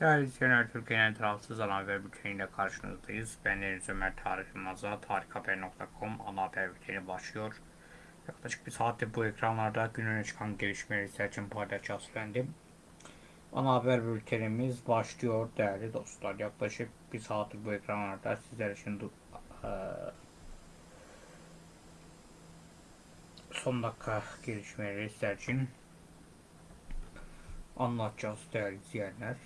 Değerli izleyenler, Türkiye'nin tarafsız ana haber bülteniyle karşınızdayız. Ben Deniz Ömer Tarık Yılmaz'a tarikhaber.com ana haber bülteni başlıyor. Yaklaşık bir saatte bu ekranlarda gün öne çıkan gelişmeleri sizler için paylaşacağız efendim. Ana haber bültenimiz başlıyor değerli dostlar. Yaklaşık bir saattir bu ekranlarda sizler için eee, son dakika gelişmeleri sizler için anlatacağız değerli izleyenler.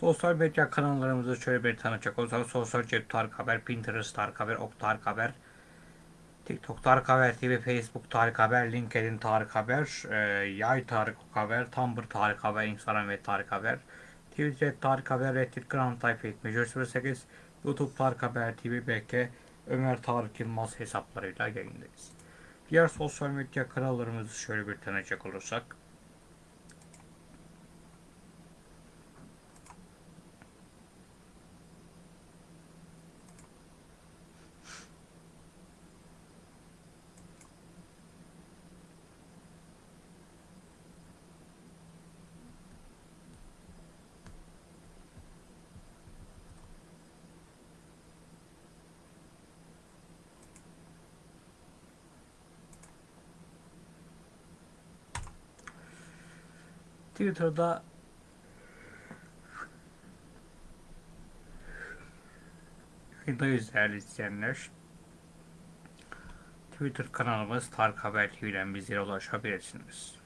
Sosyal medya kanallarımızı şöyle bir tanıtacak olursak Sosyal Cep Tarık Haber, Pinterest Tarık Haber, Ok Tarık Haber, TikTok Tarık Haber TV, Facebook Tarık Haber, LinkedIn Tarık Haber, e, Yay Tarık Haber, Tumblr Tarık Haber, Instagram ve Tarık Haber, Twitter Tarık Haber, Reddit Grand Type 08, YouTube Tarık Haber TV, BK, Ömer Tarık Yılmaz hesaplarıyla yayındayız. Diğer sosyal medya kanallarımızı şöyle bir tanıtacak olursak Twitter'da yayındayız değerli izleyenler. Twitter kanalımız Tarık Haber TV'den bizlere ulaşabilirsiniz.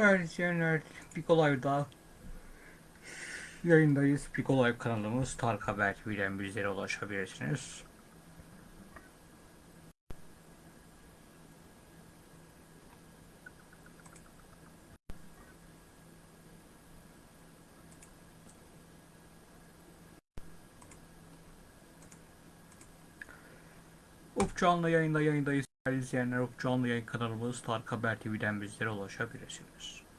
Değerli izleyenler, Pico Live'da yayındayız. Pico Live kanalımız Tark Haber TV'den bizlere ulaşabilirsiniz. Up canlı yayında yayındayız. İzleyenler, canlı yayın kanalımız Tark Haber TV'den bizlere ulaşabilirsiniz.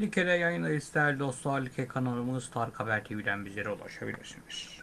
Like'de yayındayız değerli dostlar. Like kanalımız Tark Haber TV'den bizlere ulaşabilirsiniz.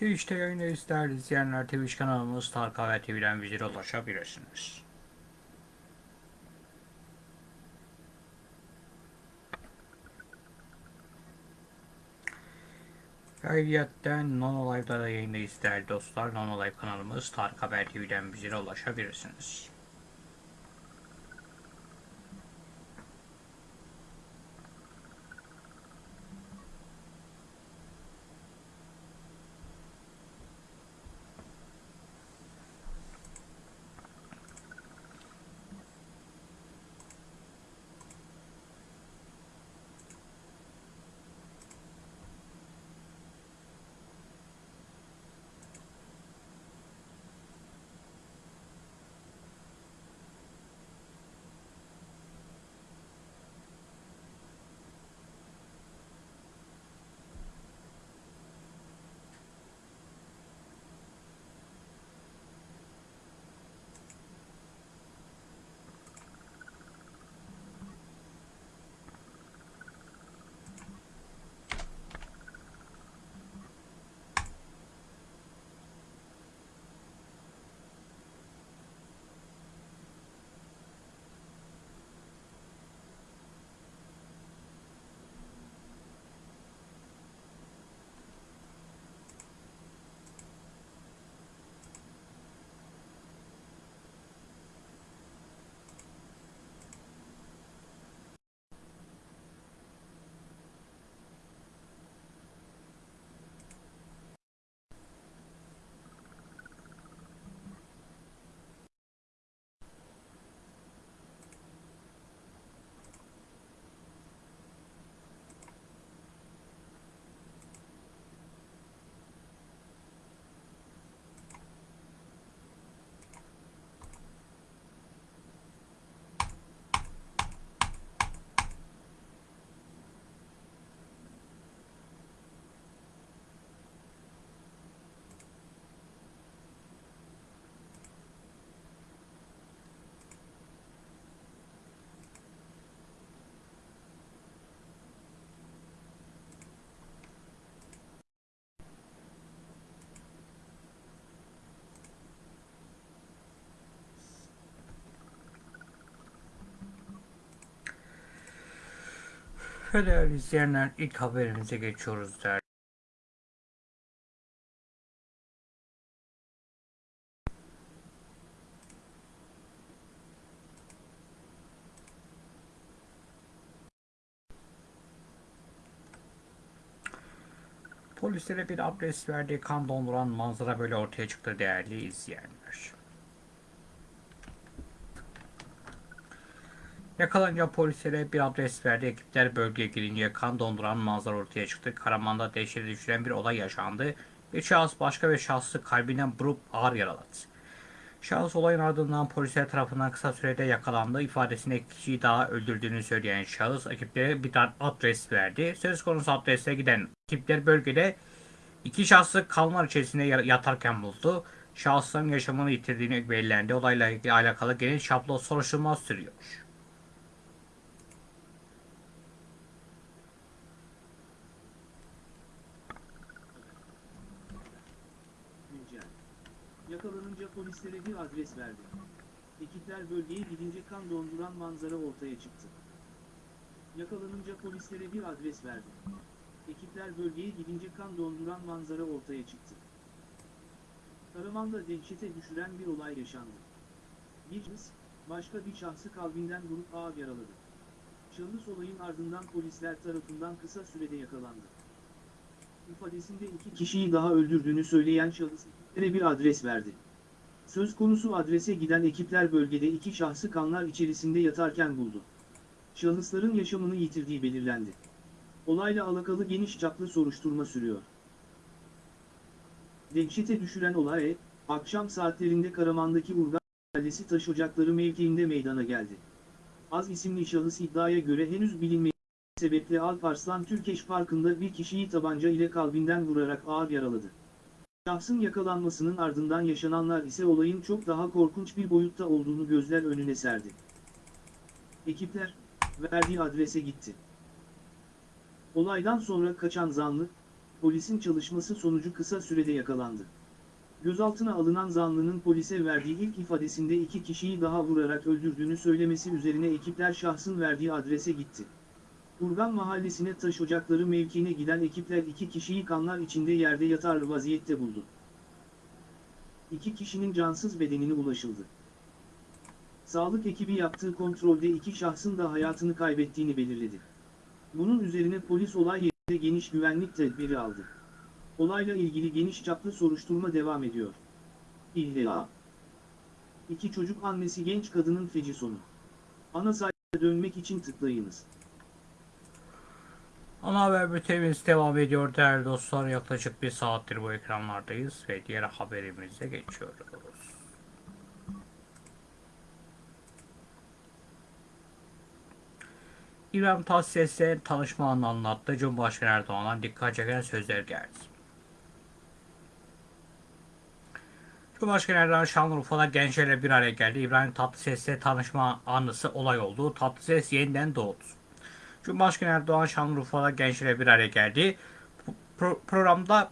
Twitch'te yayındayız değerli izleyenler. Twitch kanalımız Tark Haber TV'den bizlere ulaşabilirsiniz. Ayrıyeten Nono Live'da da yayındayız değerli dostlar. Nono Live kanalımız Tark Haber TV'den bizlere ulaşabilirsiniz. Ve izleyenler ilk haberimize geçiyoruz değerli. Polislere bir adres verdiği kan donduran manzara böyle ortaya çıktı değerli izleyenler. Yakalanınca polislere bir adres verdi. Ekipler bölgeye girince kan donduran manzara ortaya çıktı. Karaman'da dehşete düşüren bir olay yaşandı. Bir şahıs başka bir şahsı kalbinden vurup ağır yaraladı. Şahıs olayın ardından polisler tarafından kısa sürede yakalandı. İfadesinde kişiyi daha öldürdüğünü söyleyen şahıs ekiplere bir adres verdi. Söz konusu adrese giden ekipler bölgede iki şahsı kalmar içerisinde yatarken buldu. Şahısların yaşamını yitirdiğini belirlendi. Olayla alakalı geniş şablon soruşturma sürüyor. Yakalanınca polislere bir adres verdi. Ekipler bölgeye gidince kan donduran manzara ortaya çıktı. Yakalanınca polislere bir adres verdi. Ekipler bölgeye gidince kan donduran manzara ortaya çıktı. Karaman'da dehşete düşüren bir olay yaşandı. Bir şahıs, başka bir şahsı kalbinden vurup ağır yaraladı. Şahıs olayın ardından polisler tarafından kısa sürede yakalandı. İfadesinde iki kişiyi daha öldürdüğünü söyleyen şahıs, bir adres verdi. Söz konusu adrese giden ekipler bölgede iki şahsı kanlar içerisinde yatarken buldu. Şahısların yaşamını yitirdiği belirlendi. Olayla alakalı geniş çaplı soruşturma sürüyor. Dehşete düşüren olay, akşam saatlerinde Karaman'daki Urgan Mahallesi taş ocakları mevkiinde meydana geldi. Az isimli şahıs iddiaya göre henüz bilinmeyen sebeple Alparslan Türkeş Parkı'nda bir kişiyi tabanca ile kalbinden vurarak ağır yaraladı. Şahsın yakalanmasının ardından yaşananlar ise olayın çok daha korkunç bir boyutta olduğunu gözler önüne serdi. Ekipler, verdiği adrese gitti. Olaydan sonra kaçan zanlı, polisin çalışması sonucu kısa sürede yakalandı. Gözaltına alınan zanlının polise verdiği ilk ifadesinde iki kişiyi daha vurarak öldürdüğünü söylemesi üzerine ekipler şahsın verdiği adrese gitti. Urgan mahallesine taş ocakları mevkiine giden ekipler iki kişiyi kanlar içinde yerde yatar vaziyette buldu. İki kişinin cansız bedenine ulaşıldı. Sağlık ekibi yaptığı kontrolde iki şahsın da hayatını kaybettiğini belirledi. Bunun üzerine polis olay yerinde geniş güvenlik tedbiri aldı. Olayla ilgili geniş çaplı soruşturma devam ediyor. İlla. İki çocuk annesi genç kadının feci sonu. Ana sayfaya dönmek için tıklayınız. Ana haber bültenimiz devam ediyor değerli dostlar. Yaklaşık bir saattir bu ekranlardayız ve diğer haberimize geçiyoruz. İbrahim Tatlıses'le tanışma anını anlattı. Cumhurbaşkanı Erdoğan'dan dikkat çeken sözler geldi. Cumhurbaşkanı Erdoğan Şanlıurfa'da gençlerle bir araya geldi. İbrahim Tatlıses'le tanışma anısı olay oldu. Tatlıses yeniden doğdu. Cumhurbaşkanı Erdoğan Şanlıurfa'da gençlerle bir araya geldi. Pro programda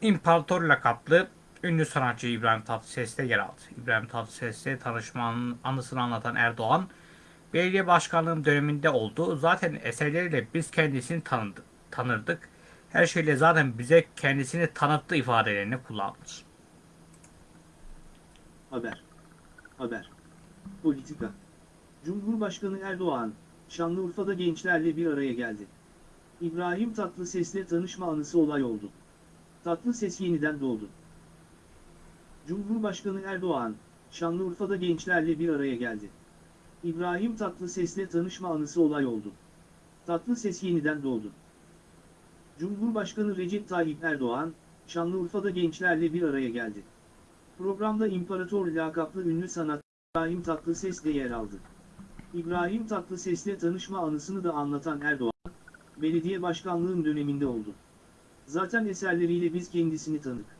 İmparator lakaplı ünlü sanatçı İbrahim Tatlıses'te yer aldı. İbrahim Tatlıses'le tanışmanın anısını anlatan Erdoğan, belediye başkanlığım döneminde oldu. Zaten eserleriyle biz kendisini tanıdık, tanırdık. Her şeyle zaten bize kendisini tanıttı ifadelerini kullandı. Haber. Haber. Politika. Cumhurbaşkanı Erdoğan, Şanlıurfa'da gençlerle bir araya geldi. İbrahim Tatlıses'le tanışma anısı olay oldu. Tatlıses yeniden doğdu. Cumhurbaşkanı Erdoğan, Şanlıurfa'da gençlerle bir araya geldi. İbrahim Tatlıses'le tanışma anısı olay oldu. Tatlıses yeniden doğdu. Cumhurbaşkanı Recep Tayyip Erdoğan, Şanlıurfa'da gençlerle bir araya geldi. Programda İmparator lakaplı ünlü sanatçı İbrahim Tatlıses de yer aldı. İbrahim Tatlıses'le tanışma anısını da anlatan Erdoğan, belediye başkanlığım döneminde oldu. Zaten eserleriyle biz kendisini tanıdık.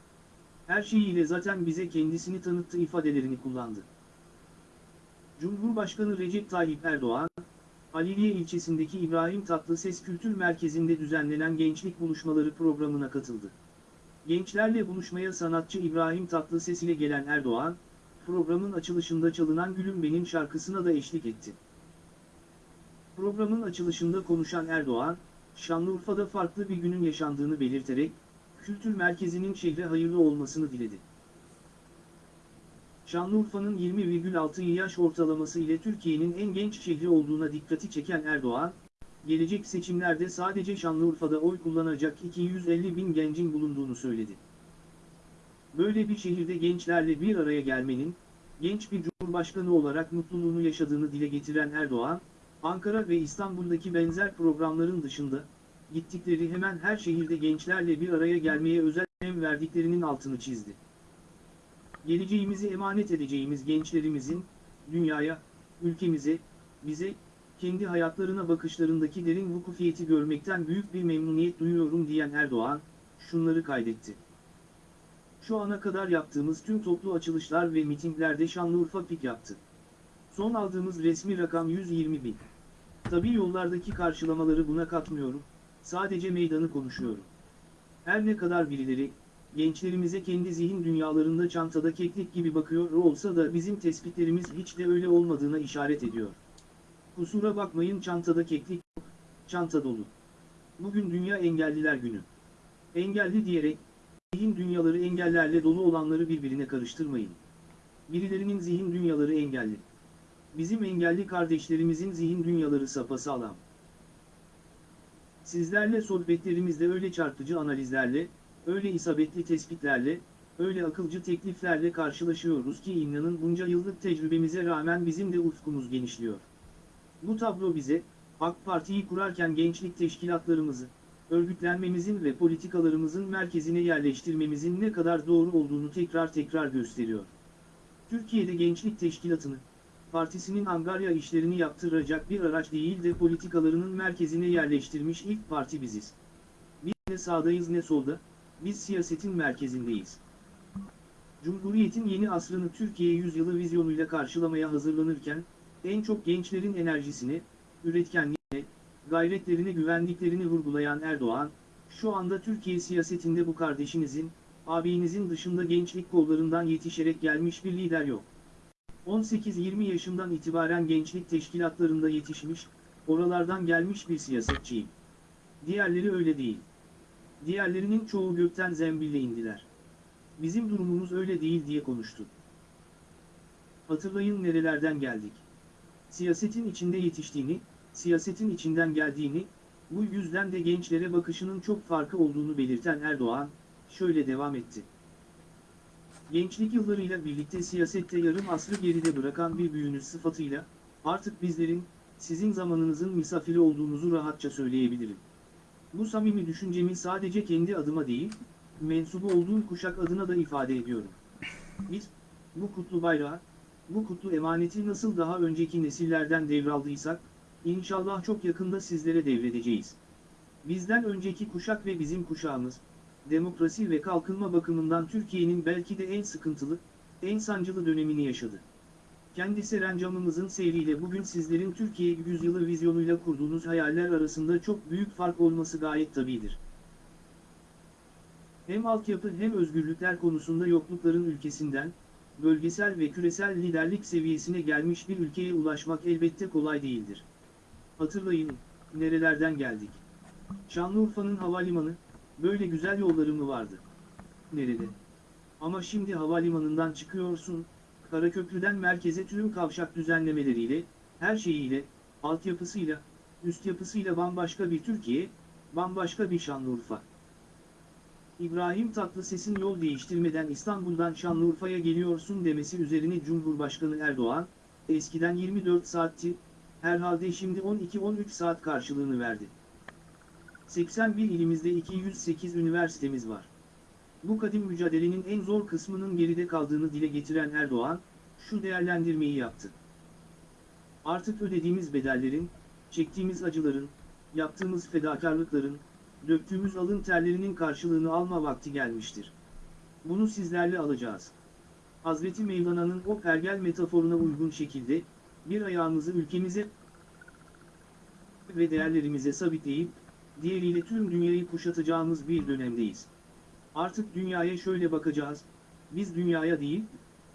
Her şeyiyle zaten bize kendisini tanıttı ifadelerini kullandı. Cumhurbaşkanı Recep Tayyip Erdoğan, Haliliye ilçesindeki İbrahim Tatlıses Kültür Merkezi'nde düzenlenen gençlik buluşmaları programına katıldı. Gençlerle buluşmaya sanatçı İbrahim Tatlıses ile gelen Erdoğan, programın açılışında çalınan Gülüm Benim şarkısına da eşlik etti. Programın açılışında konuşan Erdoğan, Şanlıurfa'da farklı bir günün yaşandığını belirterek, kültür merkezinin şehre hayırlı olmasını diledi. Şanlıurfa'nın 20,6 yaş ortalaması ile Türkiye'nin en genç şehri olduğuna dikkati çeken Erdoğan, gelecek seçimlerde sadece Şanlıurfa'da oy kullanacak 250 bin gencin bulunduğunu söyledi. Böyle bir şehirde gençlerle bir araya gelmenin, genç bir cumhurbaşkanı olarak mutluluğunu yaşadığını dile getiren Erdoğan, Ankara ve İstanbul'daki benzer programların dışında, gittikleri hemen her şehirde gençlerle bir araya gelmeye özel önem verdiklerinin altını çizdi. Geleceğimizi emanet edeceğimiz gençlerimizin, dünyaya, ülkemize, bize, kendi hayatlarına bakışlarındaki derin vukufiyeti görmekten büyük bir memnuniyet duyuyorum diyen Erdoğan, şunları kaydetti. Şu ana kadar yaptığımız tüm toplu açılışlar ve mitinglerde Şanlıurfa pik yaptı. Son aldığımız resmi rakam 120 bin. Tabii yollardaki karşılamaları buna katmıyorum, sadece meydanı konuşuyorum. Her ne kadar birileri, gençlerimize kendi zihin dünyalarında çantada keklik gibi bakıyor olsa da bizim tespitlerimiz hiç de öyle olmadığına işaret ediyor. Kusura bakmayın çantada keklik yok, çanta dolu. Bugün Dünya Engelliler Günü. Engelli diyerek, zihin dünyaları engellerle dolu olanları birbirine karıştırmayın. Birilerinin zihin dünyaları engelli. Bizim engelli kardeşlerimizin zihin dünyaları sapasağlam. Sizlerle sohbetlerimizde öyle çarpıcı analizlerle, öyle isabetli tespitlerle, öyle akılcı tekliflerle karşılaşıyoruz ki inanın bunca yıllık tecrübemize rağmen bizim de ufkumuz genişliyor. Bu tablo bize, AK Parti'yi kurarken gençlik teşkilatlarımızı, örgütlenmemizin ve politikalarımızın merkezine yerleştirmemizin ne kadar doğru olduğunu tekrar tekrar gösteriyor. Türkiye'de gençlik teşkilatını, partisinin angarya işlerini yaptıracak bir araç değil de politikalarının merkezine yerleştirmiş ilk parti biziz. Biz ne sağdayız ne solda, biz siyasetin merkezindeyiz. Cumhuriyetin yeni asrını Türkiye yüzyılı vizyonuyla karşılamaya hazırlanırken, en çok gençlerin enerjisini, üretkenliğine, gayretlerine güvendiklerini vurgulayan Erdoğan, şu anda Türkiye siyasetinde bu kardeşinizin, abinizin dışında gençlik kollarından yetişerek gelmiş bir lider yok. 18-20 yaşından itibaren gençlik teşkilatlarında yetişmiş, oralardan gelmiş bir siyasetçiyim. Diğerleri öyle değil. Diğerlerinin çoğu gökten zembille indiler. Bizim durumumuz öyle değil diye konuştu. Hatırlayın nerelerden geldik. Siyasetin içinde yetiştiğini, siyasetin içinden geldiğini, bu yüzden de gençlere bakışının çok farkı olduğunu belirten Erdoğan, şöyle devam etti. Gençlik yıllarıyla birlikte siyasette yarım asrı geride bırakan bir büyüğünüz sıfatıyla, artık bizlerin, sizin zamanınızın misafiri olduğunuzu rahatça söyleyebilirim. Bu samimi düşüncemi sadece kendi adıma değil, mensubu olduğum kuşak adına da ifade ediyorum. Biz, bu kutlu bayrağı, bu kutlu emaneti nasıl daha önceki nesillerden devraldıysak, inşallah çok yakında sizlere devredeceğiz. Bizden önceki kuşak ve bizim kuşağımız, demokrasi ve kalkınma bakımından Türkiye'nin belki de en sıkıntılı, en sancılı dönemini yaşadı. Kendi serencamımızın seyriyle bugün sizlerin Türkiye yüzyılı vizyonuyla kurduğunuz hayaller arasında çok büyük fark olması gayet tabidir. Hem altyapı hem özgürlükler konusunda yoklukların ülkesinden, bölgesel ve küresel liderlik seviyesine gelmiş bir ülkeye ulaşmak elbette kolay değildir. Hatırlayın, nerelerden geldik. Şanlıurfa'nın havalimanı, böyle güzel yolları mı vardı? Nerede? Ama şimdi havalimanından çıkıyorsun, Karaköprü'den merkeze tüm kavşak düzenlemeleriyle, her şeyiyle, altyapısıyla, üst yapısıyla bambaşka bir Türkiye, bambaşka bir Şanlıurfa. İbrahim Tatlıses'in yol değiştirmeden İstanbul'dan Şanlıurfa'ya geliyorsun demesi üzerine Cumhurbaşkanı Erdoğan, eskiden 24 saatti, herhalde şimdi 12-13 saat karşılığını verdi. 81 ilimizde 208 üniversitemiz var. Bu kadim mücadelenin en zor kısmının geride kaldığını dile getiren Erdoğan, şu değerlendirmeyi yaptı. Artık ödediğimiz bedellerin, çektiğimiz acıların, yaptığımız fedakarlıkların, döktüğümüz alın terlerinin karşılığını alma vakti gelmiştir. Bunu sizlerle alacağız. Hazreti Mevlana'nın o pergel metaforuna uygun şekilde, bir ayağımızı ülkemize ve değerlerimize sabitleyip, diğeriyle tüm dünyayı kuşatacağımız bir dönemdeyiz. Artık dünyaya şöyle bakacağız, biz dünyaya değil,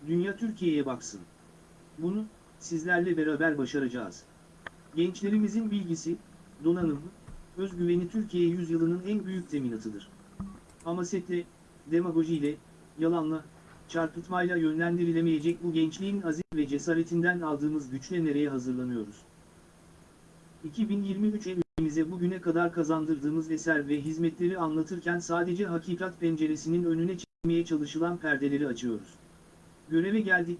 dünya Türkiye'ye baksın. Bunu, sizlerle beraber başaracağız. Gençlerimizin bilgisi, donanımı, özgüveni Türkiye yüzyılının en büyük teminatıdır. Hamasetle, demagojiyle, yalanla, çarpıtmayla yönlendirilemeyecek bu gençliğin azim ve cesaretinden aldığımız güçle nereye hazırlanıyoruz? 2023 ülkemize bugüne kadar kazandırdığımız eser ve hizmetleri anlatırken sadece hakikat penceresinin önüne çekmeye çalışılan perdeleri açıyoruz. Göreve geldik,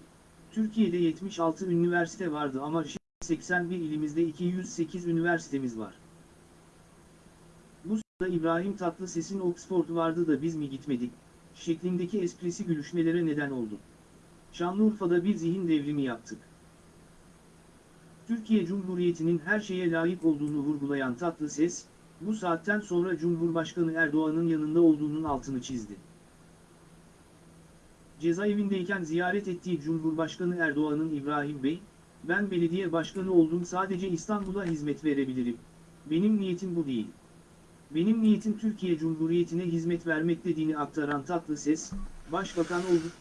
Türkiye'de 76 üniversite vardı ama şimdi 81 ilimizde 208 üniversitemiz var. Bu sırada İbrahim Tatlıses'in Oxford vardı da biz mi gitmedik, şeklindeki esprisi gülüşmelere neden oldu. Şanlıurfa'da bir zihin devrimi yaptık. Türkiye Cumhuriyeti'nin her şeye layık olduğunu vurgulayan Tatlıses, bu saatten sonra Cumhurbaşkanı Erdoğan'ın yanında olduğunun altını çizdi. Cezaevindeyken ziyaret ettiği Cumhurbaşkanı Erdoğan'ın İbrahim Bey, ben belediye başkanı oldum sadece İstanbul'a hizmet verebilirim. Benim niyetim bu değil. Benim niyetim Türkiye Cumhuriyeti'ne hizmet vermek dediğini aktaran Tatlıses, başbakan olduk,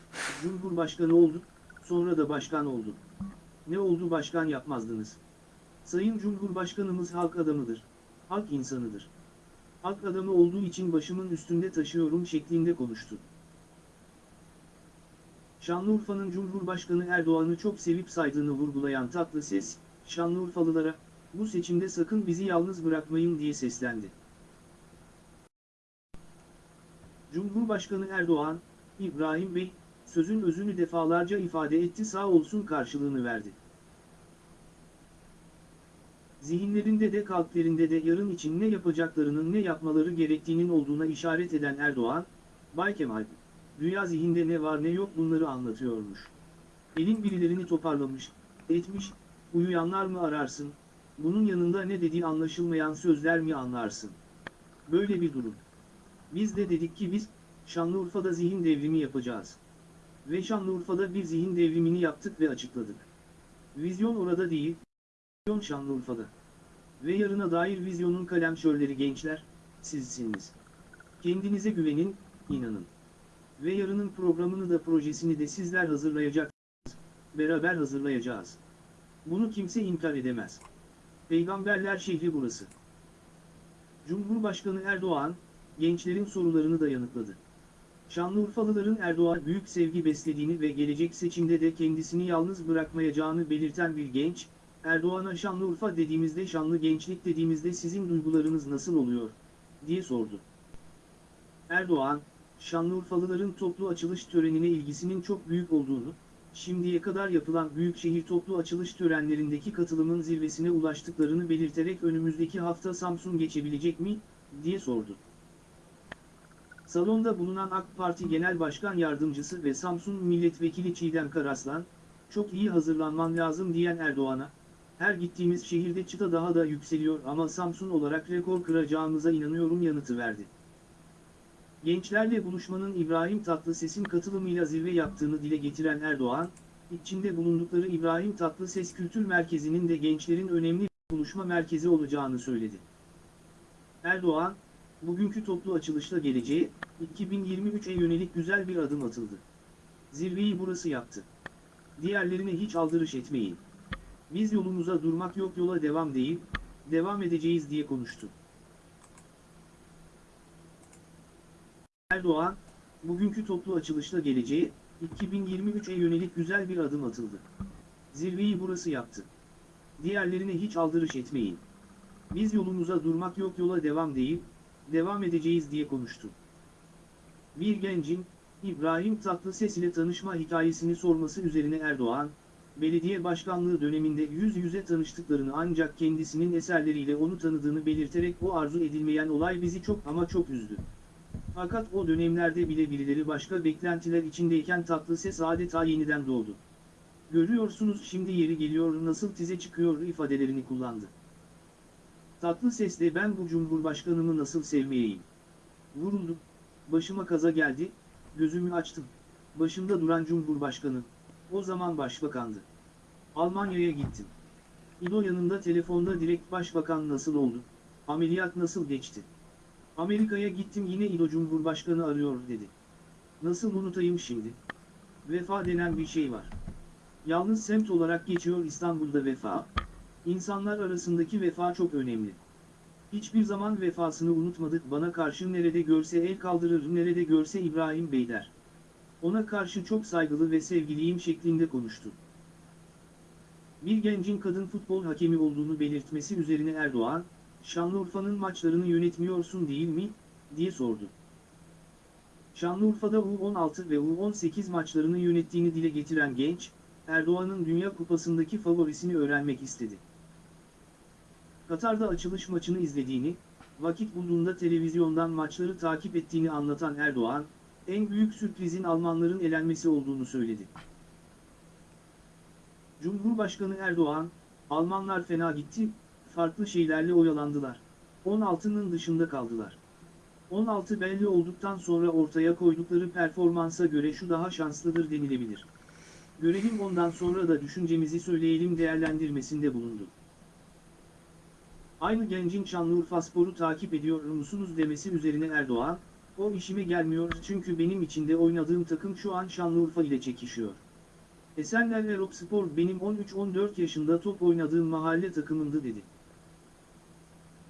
Cumhurbaşkanı olduk, sonra da başkan olduk. Ne oldu başkan yapmazdınız? Sayın Cumhurbaşkanımız halk adamıdır. Halk insanıdır. Halk adamı olduğu için başımın üstünde taşıyorum şeklinde konuştu. Şanlıurfa'nın Cumhurbaşkanı Erdoğan'ı çok sevip saydığını vurgulayan Tatlıses, Şanlıurfalılara, bu seçimde sakın bizi yalnız bırakmayın diye seslendi. Cumhurbaşkanı Erdoğan, İbrahim Bey, sözün özünü defalarca ifade etti sağ olsun karşılığını verdi. Zihinlerinde de kalplerinde de yarın için ne yapacaklarının ne yapmaları gerektiğinin olduğuna işaret eden Erdoğan, Bay Kemal, dünya zihinde ne var ne yok bunları anlatıyormuş. Elin birilerini toparlamış, etmiş, uyuyanlar mı ararsın, bunun yanında ne dediği anlaşılmayan sözler mi anlarsın? Böyle bir durum. Biz de dedik ki biz, Şanlıurfa'da zihin devrimi yapacağız. Ve Şanlıurfa'da bir zihin devrimini yaptık ve açıkladık. Vizyon orada değil, vizyon Şanlıurfa'da. Ve yarına dair vizyonun kalemşörleri gençler, sizsiniz. Kendinize güvenin, inanın. Ve yarının programını da projesini de sizler hazırlayacaksınız. Beraber hazırlayacağız. Bunu kimse inkar edemez. Peygamberler şehri burası. Cumhurbaşkanı Erdoğan, gençlerin sorularını da yanıtladı. Şanlıurfalıların Erdoğan büyük sevgi beslediğini ve gelecek seçimde de kendisini yalnız bırakmayacağını belirten bir genç, Erdoğan'a Şanlıurfa dediğimizde şanlı gençlik dediğimizde sizin duygularınız nasıl oluyor, diye sordu. Erdoğan, Şanlıurfalıların toplu açılış törenine ilgisinin çok büyük olduğunu, şimdiye kadar yapılan büyükşehir toplu açılış törenlerindeki katılımın zirvesine ulaştıklarını belirterek önümüzdeki hafta Samsun geçebilecek mi, diye sordu. Salonda bulunan AK Parti Genel Başkan Yardımcısı ve Samsun Milletvekili Çiğdem Karaslan, çok iyi hazırlanman lazım diyen Erdoğan'a, her gittiğimiz şehirde çıta daha da yükseliyor ama Samsun olarak rekor kıracağımıza inanıyorum yanıtı verdi. Gençlerle buluşmanın İbrahim Tatlıses'in katılımıyla zirve yaptığını dile getiren Erdoğan, içinde bulundukları İbrahim Tatlıses Kültür Merkezi'nin de gençlerin önemli bir buluşma merkezi olacağını söyledi. Erdoğan, bugünkü toplu açılışla geleceğe, 2023'e yönelik güzel bir adım atıldı. Zirveyi burası yaptı. Diğerlerine hiç aldırış etmeyin. Biz yolumuza durmak yok yola devam değil, devam edeceğiz diye konuştu. Erdoğan, bugünkü toplu açılışla geleceğe, 2023'e yönelik güzel bir adım atıldı. Zirveyi burası yaptı. Diğerlerine hiç aldırış etmeyin. Biz yolumuza durmak yok yola devam değil, devam edeceğiz diye konuştu. Bir gencin, İbrahim Tatlıses ile tanışma hikayesini sorması üzerine Erdoğan, belediye başkanlığı döneminde yüz yüze tanıştıklarını ancak kendisinin eserleriyle onu tanıdığını belirterek o arzu edilmeyen olay bizi çok ama çok üzdü. Fakat o dönemlerde bile birileri başka beklentiler içindeyken Tatlıses adeta yeniden doğdu. Görüyorsunuz şimdi yeri geliyor nasıl tize çıkıyor ifadelerini kullandı. Tatlı sesle ben bu cumhurbaşkanımı nasıl sevmeyeyim? Vuruldum, başıma kaza geldi, gözümü açtım. Başımda duran cumhurbaşkanı, o zaman başbakandı. Almanya'ya gittim. İdo yanında telefonda direkt başbakan nasıl oldu, ameliyat nasıl geçti? Amerika'ya gittim yine İdo cumhurbaşkanı arıyor dedi. Nasıl unutayım şimdi? Vefa denen bir şey var. Yalnız semt olarak geçiyor İstanbul'da vefa. İnsanlar arasındaki vefa çok önemli. Hiçbir zaman vefasını unutmadık bana karşı nerede görse el kaldırır nerede görse İbrahim Bey der. Ona karşı çok saygılı ve sevgiliyim şeklinde konuştu. Bir gencin kadın futbol hakemi olduğunu belirtmesi üzerine Erdoğan, Şanlıurfa'nın maçlarını yönetmiyorsun değil mi, diye sordu. Şanlıurfa'da U16 ve U18 maçlarını yönettiğini dile getiren genç, Erdoğan'ın Dünya Kupası'ndaki favorisini öğrenmek istedi. Katar'da açılış maçını izlediğini, vakit bulduğunda televizyondan maçları takip ettiğini anlatan Erdoğan, en büyük sürprizin Almanların elenmesi olduğunu söyledi. Cumhurbaşkanı Erdoğan, Almanlar fena gitti, farklı şeylerle oyalandılar. 16'nın dışında kaldılar. 16 belli olduktan sonra ortaya koydukları performansa göre şu daha şanslıdır denilebilir. Görelim ondan sonra da düşüncemizi söyleyelim değerlendirmesinde bulundu. Aynı gencin Şanlıurfa Spor'u takip ediyor musunuz demesi üzerine Erdoğan, o işime gelmiyor çünkü benim içinde oynadığım takım şu an Şanlıurfa ile çekişiyor. Esenler ve Spor benim 13-14 yaşında top oynadığım mahalle takımındı dedi.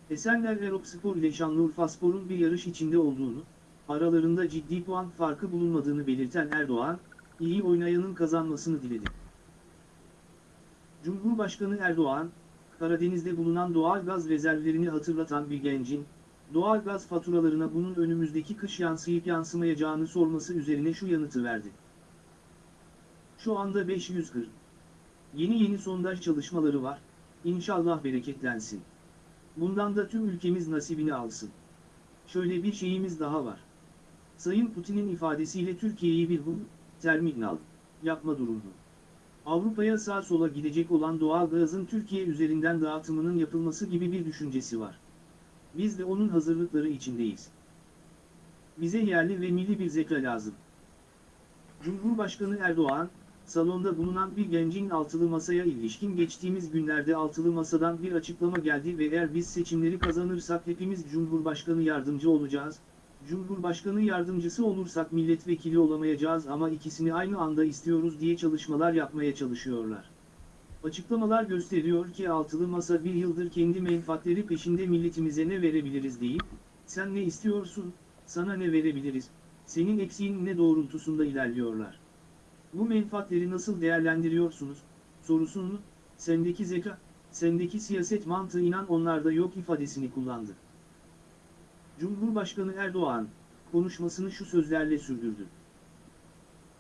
Esenler ve Spor ile Şanlıurfa Spor'un bir yarış içinde olduğunu, aralarında ciddi puan farkı bulunmadığını belirten Erdoğan, iyi oynayanın kazanmasını diledi. Cumhurbaşkanı Erdoğan, Karadeniz'de bulunan doğal gaz rezervlerini hatırlatan bir gencin, doğal gaz faturalarına bunun önümüzdeki kış yansıyıp yansımayacağını sorması üzerine şu yanıtı verdi. Şu anda 540. Yeni yeni sondaj çalışmaları var, İnşallah bereketlensin. Bundan da tüm ülkemiz nasibini alsın. Şöyle bir şeyimiz daha var. Sayın Putin'in ifadesiyle Türkiye'yi bir bu terminal yapma durumu. Avrupa'ya sağ sola gidecek olan doğal gazın Türkiye üzerinden dağıtımının yapılması gibi bir düşüncesi var. Biz de onun hazırlıkları içindeyiz. Bize yerli ve milli bir zeka lazım. Cumhurbaşkanı Erdoğan, salonda bulunan bir gencin altılı masaya ilişkin geçtiğimiz günlerde altılı masadan bir açıklama geldi ve eğer biz seçimleri kazanırsak hepimiz Cumhurbaşkanı yardımcı olacağız, Cumhurbaşkanı yardımcısı olursak milletvekili olamayacağız ama ikisini aynı anda istiyoruz diye çalışmalar yapmaya çalışıyorlar. Açıklamalar gösteriyor ki altılı masa bir yıldır kendi menfaatleri peşinde milletimize ne verebiliriz deyip, sen ne istiyorsun, sana ne verebiliriz, senin eksiğin ne doğrultusunda ilerliyorlar. Bu menfaatleri nasıl değerlendiriyorsunuz, sorusunu, sendeki zeka, sendeki siyaset mantığı inan onlarda yok ifadesini kullandı. Cumhurbaşkanı Erdoğan, konuşmasını şu sözlerle sürdürdü.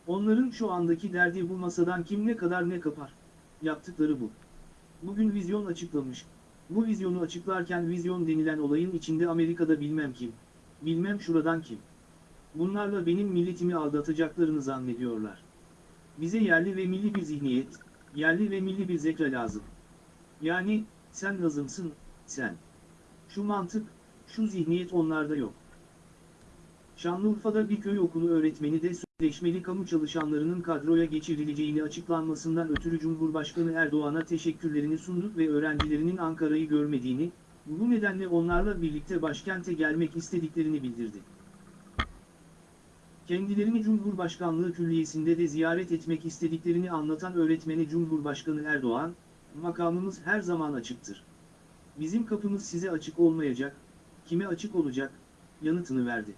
Onların şu andaki derdi bu masadan kim ne kadar ne kapar. Yaptıkları bu. Bugün vizyon açıklamış. Bu vizyonu açıklarken vizyon denilen olayın içinde Amerika'da bilmem kim, bilmem şuradan kim. Bunlarla benim milletimi aldatacaklarını zannediyorlar. Bize yerli ve milli bir zihniyet, yerli ve milli bir zeka lazım. Yani, sen lazımsın, sen. Şu mantık, şu zihniyet onlarda yok. Şanlıurfa'da bir köy okulu öğretmeni de sözleşmeli kamu çalışanlarının kadroya geçirileceğini açıklanmasından ötürü Cumhurbaşkanı Erdoğan'a teşekkürlerini sundu ve öğrencilerinin Ankara'yı görmediğini, bu nedenle onlarla birlikte başkente gelmek istediklerini bildirdi. Kendilerini Cumhurbaşkanlığı Külliyesi'nde de ziyaret etmek istediklerini anlatan öğretmeni Cumhurbaşkanı Erdoğan, makamımız her zaman açıktır. Bizim kapımız size açık olmayacak, kime açık olacak, yanıtını verdi.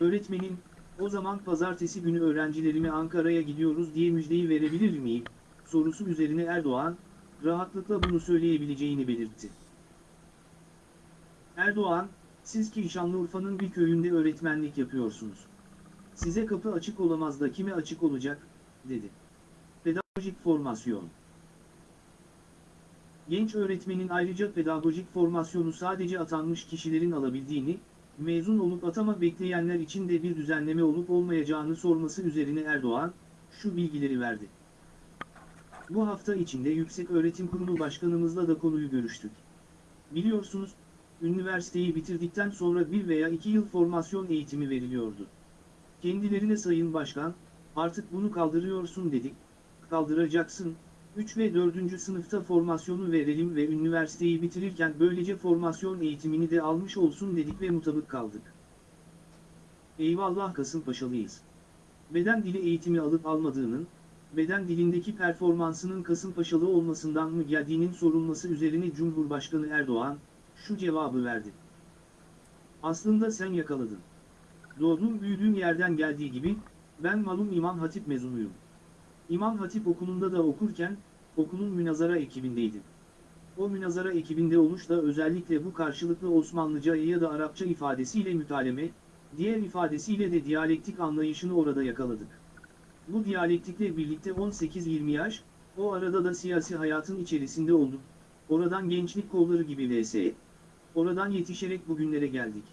Öğretmenin, o zaman pazartesi günü öğrencilerimi Ankara'ya gidiyoruz diye müjdeyi verebilir miyim, sorusu üzerine Erdoğan, rahatlıkla bunu söyleyebileceğini belirtti. Erdoğan, siz ki Şanlıurfa'nın bir köyünde öğretmenlik yapıyorsunuz. Size kapı açık olamaz da kime açık olacak, dedi. Pedagojik formasyon. Genç öğretmenin ayrıca pedagojik formasyonu sadece atanmış kişilerin alabildiğini, mezun olup atama bekleyenler için de bir düzenleme olup olmayacağını sorması üzerine Erdoğan, şu bilgileri verdi. Bu hafta içinde Yüksek Öğretim Kurumu Başkanımızla da konuyu görüştük. Biliyorsunuz, üniversiteyi bitirdikten sonra bir veya iki yıl formasyon eğitimi veriliyordu. Kendilerine Sayın Başkan, artık bunu kaldırıyorsun dedik, kaldıracaksın, 3 ve 4. sınıfta formasyonu verelim ve üniversiteyi bitirirken böylece formasyon eğitimini de almış olsun dedik ve mutabık kaldık. Eyvallah Kasımpaşalıyız. Beden dili eğitimi alıp almadığının, beden dilindeki performansının Kasımpaşalı olmasından mı geldiğinin sorulması üzerine Cumhurbaşkanı Erdoğan, şu cevabı verdi. Aslında sen yakaladın. Doğduğum büyüdüğüm yerden geldiği gibi, ben malum İmam Hatip mezunuyum. İmam Hatip okulunda da okurken, okulun münazara ekibindeydim. O münazara ekibinde oluş da özellikle bu karşılıklı Osmanlıca ya da Arapça ifadesiyle mütaleme, diğer ifadesiyle de diyalektik anlayışını orada yakaladık. Bu diyalektikle birlikte 18-20 yaş, o arada da siyasi hayatın içerisinde olduk. Oradan gençlik kolları gibi vs. Oradan yetişerek bugünlere geldik.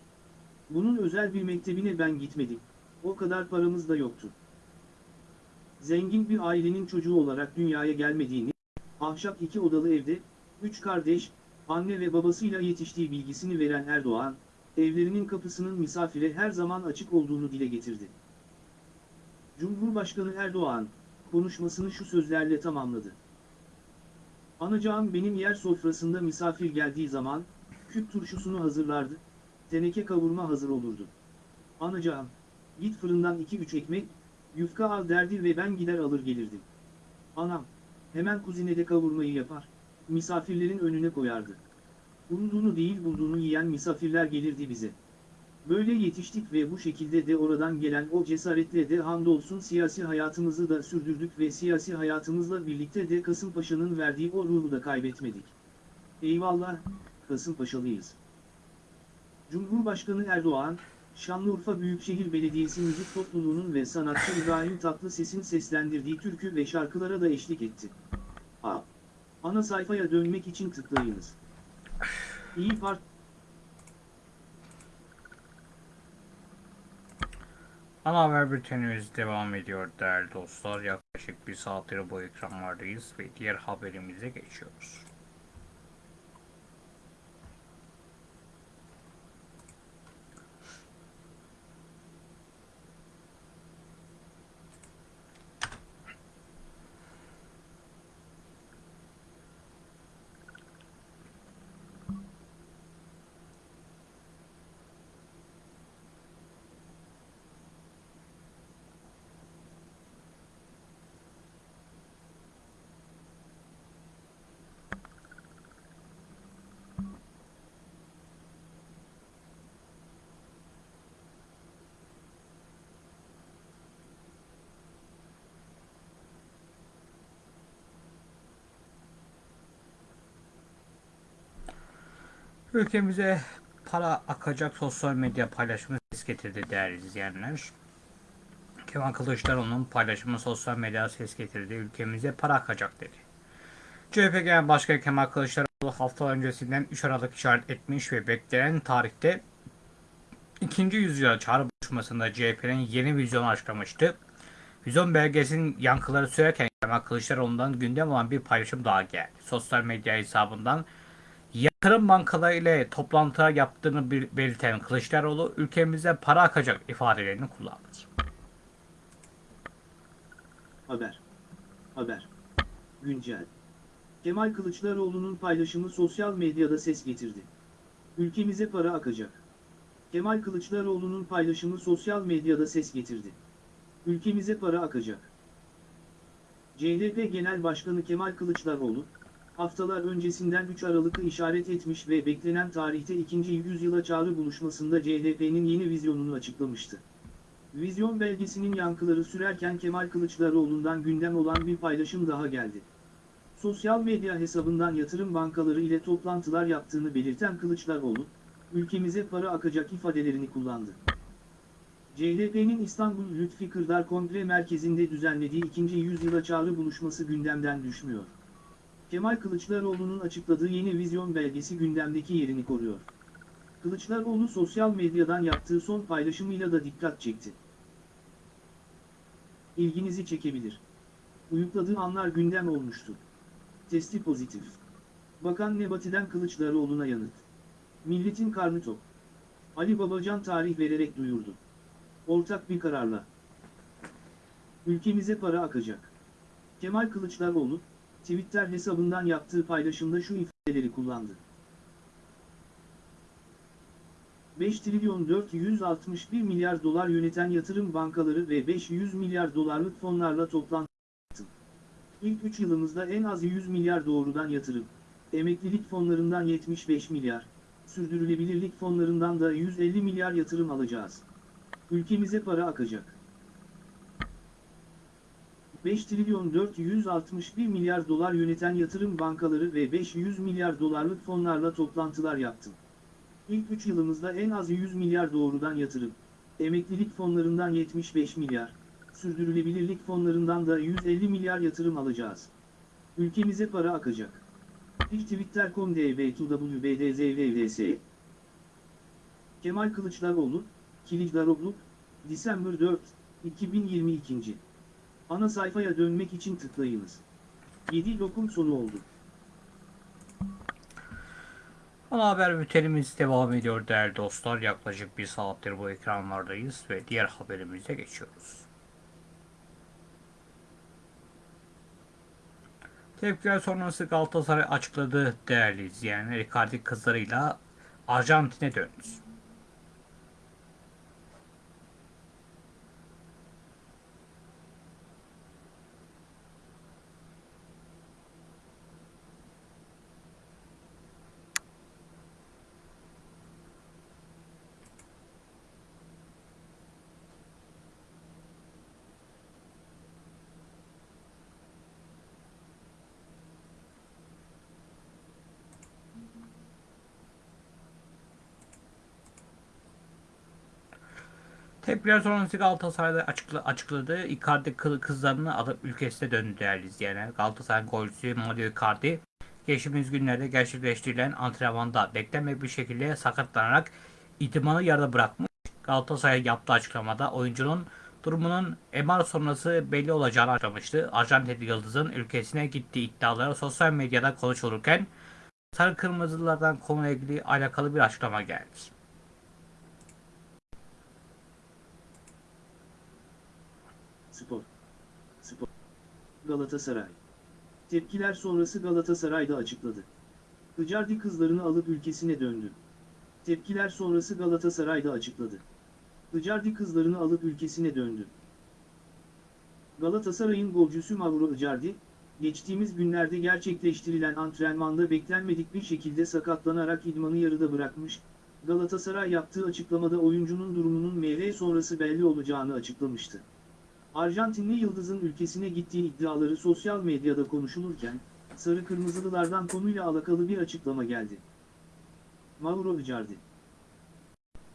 Bunun özel bir mektebine ben gitmedim. O kadar paramız da yoktu. Zengin bir ailenin çocuğu olarak dünyaya gelmediğini, ahşap iki odalı evde, üç kardeş, anne ve babasıyla yetiştiği bilgisini veren Erdoğan, evlerinin kapısının misafire her zaman açık olduğunu dile getirdi. Cumhurbaşkanı Erdoğan, konuşmasını şu sözlerle tamamladı. Anacağım benim yer sofrasında misafir geldiği zaman, küp turşusunu hazırlardı, teneke kavurma hazır olurdu. Anacağım, git fırından 2-3 ekmek, yufka al derdi ve ben gider alır gelirdim. Anam, hemen kuzinede kavurmayı yapar, misafirlerin önüne koyardı. Umduğunu değil bulduğunu yiyen misafirler gelirdi bize. Böyle yetiştik ve bu şekilde de oradan gelen o cesaretle de hamdolsun siyasi hayatımızı da sürdürdük ve siyasi hayatımızla birlikte de Kasımpaşa'nın verdiği o ruhu da kaybetmedik. Eyvallah, Kasımpaşalıyız. Cumhurbaşkanı Erdoğan, Şanlıurfa Büyükşehir Belediyesi Müzik Topluluğu'nun ve sanatçı İbrahim Tatlıses'in seslendirdiği türkü ve şarkılara da eşlik etti. A. Ana sayfaya dönmek için tıklayınız. İyi Parti Ana haber bültenimiz devam ediyor değerli dostlar. Yaklaşık bir saattir bu ekranlardayız ve diğer haberimize geçiyoruz. Ülkemize para akacak sosyal medya paylaşımı ses getirdi değerli izleyenler. Kemal Kılıçdaroğlu'nun paylaşımı sosyal medyada ses getirdi. Ülkemize para akacak dedi. CHP Genel Başkanı Kemal Kılıçdaroğlu hafta öncesinden 3 Aralık işaret etmiş ve beklenen tarihte ikinci yüzyıla çağrı buluşmasında CHP'nin yeni vizyonu açıklamıştı. Vizyon belgesinin yankıları sürerken Kemal Kılıçdaroğlu'ndan gündem olan bir paylaşım daha geldi. Sosyal medya hesabından yatırım bankaları ile toplantı yaptığını belirten Kılıçdaroğlu ülkemize para akacak ifadelerini kullandı. Haber. Haber. Güncel. Kemal Kılıçdaroğlu'nun paylaşımı sosyal medyada ses getirdi. Ülkemize para akacak. Kemal Kılıçdaroğlu'nun paylaşımı sosyal medyada ses getirdi. Ülkemize para akacak. CHP Genel Başkanı Kemal Kılıçdaroğlu, haftalar öncesinden 3 Aralık'ı işaret etmiş ve beklenen tarihte 2. yüzyıla çağrı buluşmasında CHP'nin yeni vizyonunu açıklamıştı. Vizyon belgesinin yankıları sürerken Kemal Kılıçdaroğlu'ndan gündem olan bir paylaşım daha geldi. Sosyal medya hesabından yatırım bankaları ile toplantılar yaptığını belirten Kılıçdaroğlu, ülkemize para akacak ifadelerini kullandı. CHP'nin İstanbul Lütfi Kırdar Kongre Merkezi'nde düzenlediği 2. yüzyıla çağrı buluşması gündemden düşmüyor. Kemal Kılıçdaroğlu'nun açıkladığı yeni vizyon belgesi gündemdeki yerini koruyor. Kılıçdaroğlu sosyal medyadan yaptığı son paylaşımıyla da dikkat çekti. İlginizi çekebilir. Uyukladığı anlar gündem olmuştu. Testi pozitif. Bakan Nebati'den Kılıçdaroğlu'na yanıt. Milletin karnı tok. Ali Babacan tarih vererek duyurdu. Ortak bir kararla. Ülkemize para akacak. Kemal Kılıçdaroğlu, Twitter hesabından yaptığı paylaşımda şu ifadeleri kullandı. 5 trilyon 461 milyar dolar yöneten yatırım bankaları ve 500 milyar dolarlık fonlarla toplantı. İlk 3 yılımızda en az 100 milyar doğrudan yatırım, emeklilik fonlarından 75 milyar, sürdürülebilirlik fonlarından da 150 milyar yatırım alacağız. Ülkemize para akacak. 5 trilyon 461 milyar dolar yöneten yatırım bankaları ve 500 milyar dolarlık fonlarla toplantılar yaptım. İlk 3 yılımızda en az 100 milyar doğrudan yatırım, emeklilik fonlarından 75 milyar, sürdürülebilirlik fonlarından da 150 milyar yatırım alacağız. Ülkemize para akacak. Twitter.com db2wbdzvvs Kemal Kılıçdaroğlu, Kilicdaroglu, December 4, 2022. Ana sayfaya dönmek için tıklayınız. 7 lokum sonu oldu. Ana haber bültenimiz devam ediyor değerli dostlar. Yaklaşık bir saattir bu ekranlardayız ve diğer haberimize geçiyoruz. Tepkiler sonrası Galatasaray açıkladı değerli izleyenler. Icardi kızlarıyla Arjantin'e döndü. Tepkiler sonrası Galatasaray'da açıkla, açıkladı. Icardi kı- kızlarını alıp ülkesine döndü değerli izleyenler. Galatasaray golcüsü Mario Icardi geçtiğimiz günlerde gerçekleştirilen antrenmanda beklenmedik bir şekilde sakatlanarak itimanı yarıda bırakmış. Galatasaray yaptığı açıklamada oyuncunun durumunun MR sonrası belli olacağını açıklamıştı. Arjantin Yıldız'ın ülkesine gittiği iddiaları sosyal medyada konuşulurken Sarı Kırmızılardan konuyla ilgili alakalı bir açıklama geldi. Spor. Spor. Galatasaray. Tepkiler sonrası Galatasaray'da açıkladı. Icardi kızlarını alıp ülkesine döndü. Tepkiler sonrası Galatasaray'da açıkladı. Icardi kızlarını alıp ülkesine döndü. Galatasaray'ın golcüsü Mauro Icardi, geçtiğimiz günlerde gerçekleştirilen antrenmanda beklenmedik bir şekilde sakatlanarak idmanı yarıda bırakmış, Galatasaray yaptığı açıklamada oyuncunun durumunun MR sonrası belli olacağını açıklamıştı. Arjantinli Yıldız'ın ülkesine gittiği iddiaları sosyal medyada konuşulurken, Sarı Kırmızılılardan konuyla alakalı bir açıklama geldi. Mauro Icardi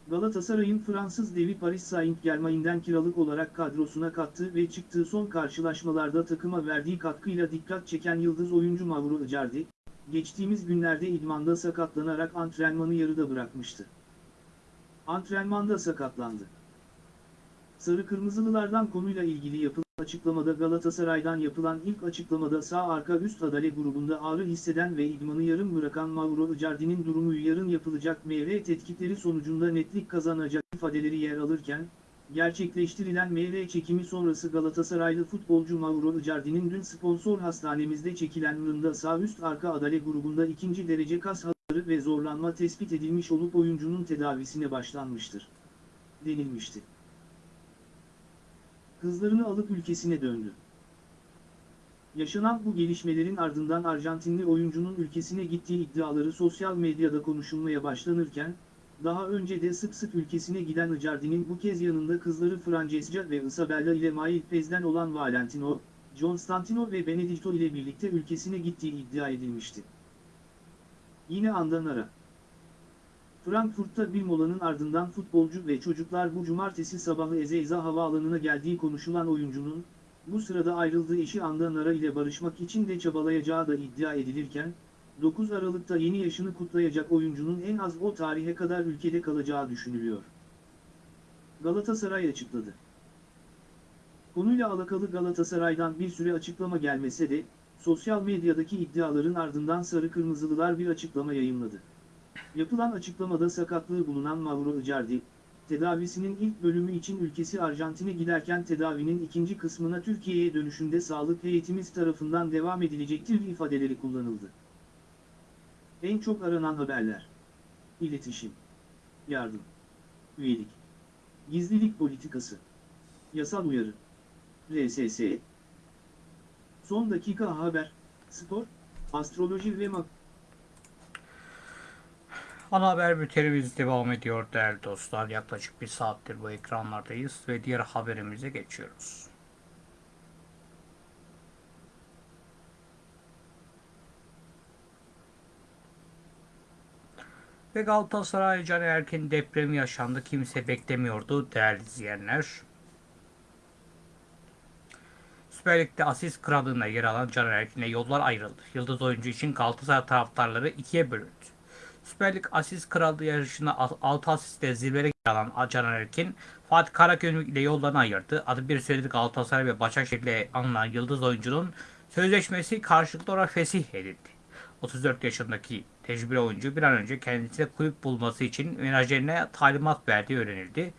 Galatasaray'ın Fransız devi Paris Saint-Germain'den kiralık olarak kadrosuna kattığı ve çıktığı son karşılaşmalarda takıma verdiği katkıyla dikkat çeken yıldız oyuncu Mauro Icardi, geçtiğimiz günlerde idmanda sakatlanarak antrenmanı yarıda bırakmıştı. Antrenmanda sakatlandı. Sarı Kırmızılılardan konuyla ilgili yapılan açıklamada Galatasaray'dan yapılan ilk açıklamada sağ arka üst adale grubunda ağrı hisseden ve idmanı yarım bırakan Mauro Icardi'nin durumu yarın yapılacak MR tetkikleri sonucunda netlik kazanacak ifadeleri yer alırken, gerçekleştirilen MR çekimi sonrası Galatasaraylı futbolcu Mauro Icardi'nin dün sponsor hastanemizde çekilen mırında sağ üst arka adale grubunda ikinci derece kas hasarı ve zorlanma tespit edilmiş olup oyuncunun tedavisine başlanmıştır. denilmişti kızlarını alıp ülkesine döndü. Yaşanan bu gelişmelerin ardından Arjantinli oyuncunun ülkesine gittiği iddiaları sosyal medyada konuşulmaya başlanırken, daha önce de sık sık ülkesine giden Icardi'nin bu kez yanında kızları Francesca ve Isabella ile Mail Pez'den olan Valentino, Constantino ve Benedicto ile birlikte ülkesine gittiği iddia edilmişti. Yine andan ara. Frankfurt'ta bir molanın ardından futbolcu ve çocuklar bu cumartesi sabahı Ezeiza havaalanına geldiği konuşulan oyuncunun, bu sırada ayrıldığı eşi Andan Ara ile barışmak için de çabalayacağı da iddia edilirken, 9 Aralık'ta yeni yaşını kutlayacak oyuncunun en az o tarihe kadar ülkede kalacağı düşünülüyor. Galatasaray açıkladı. Konuyla alakalı Galatasaray'dan bir süre açıklama gelmese de, sosyal medyadaki iddiaların ardından Sarı Kırmızılılar bir açıklama yayınladı. Yapılan açıklamada sakatlığı bulunan Mauro Icardi, tedavisinin ilk bölümü için ülkesi Arjantin'e giderken tedavinin ikinci kısmına Türkiye'ye dönüşünde sağlık heyetimiz tarafından devam edilecektir ifadeleri kullanıldı. En çok aranan haberler. İletişim. Yardım. Üyelik. Gizlilik politikası. Yasal uyarı. RSS. Son dakika haber, spor, astroloji ve mak... Ana haber bültenimiz devam ediyor değerli dostlar. Yaklaşık bir saattir bu ekranlardayız ve diğer haberimize geçiyoruz. Ve Galatasaray Caner Erkin depremi yaşandı. Kimse beklemiyordu değerli izleyenler. Süper Lig'de asist krallığına yer alan Caner Erkin'le yollar ayrıldı. Yıldız oyuncu için Galatasaray taraftarları ikiye bölündü. Süper Lig asist krallığı yarışında 6 asistle zirvede alan Caner Erkin, Fatih Karagümrük ile yollarını ayırdı. Adı bir süredir Galatasaray ve Başakşehir ile anılan yıldız oyuncunun sözleşmesi karşılıklı olarak fesih edildi. 34 yaşındaki tecrübeli oyuncu bir an önce kendisine kulüp bulması için menajerine talimat verdiği öğrenildi.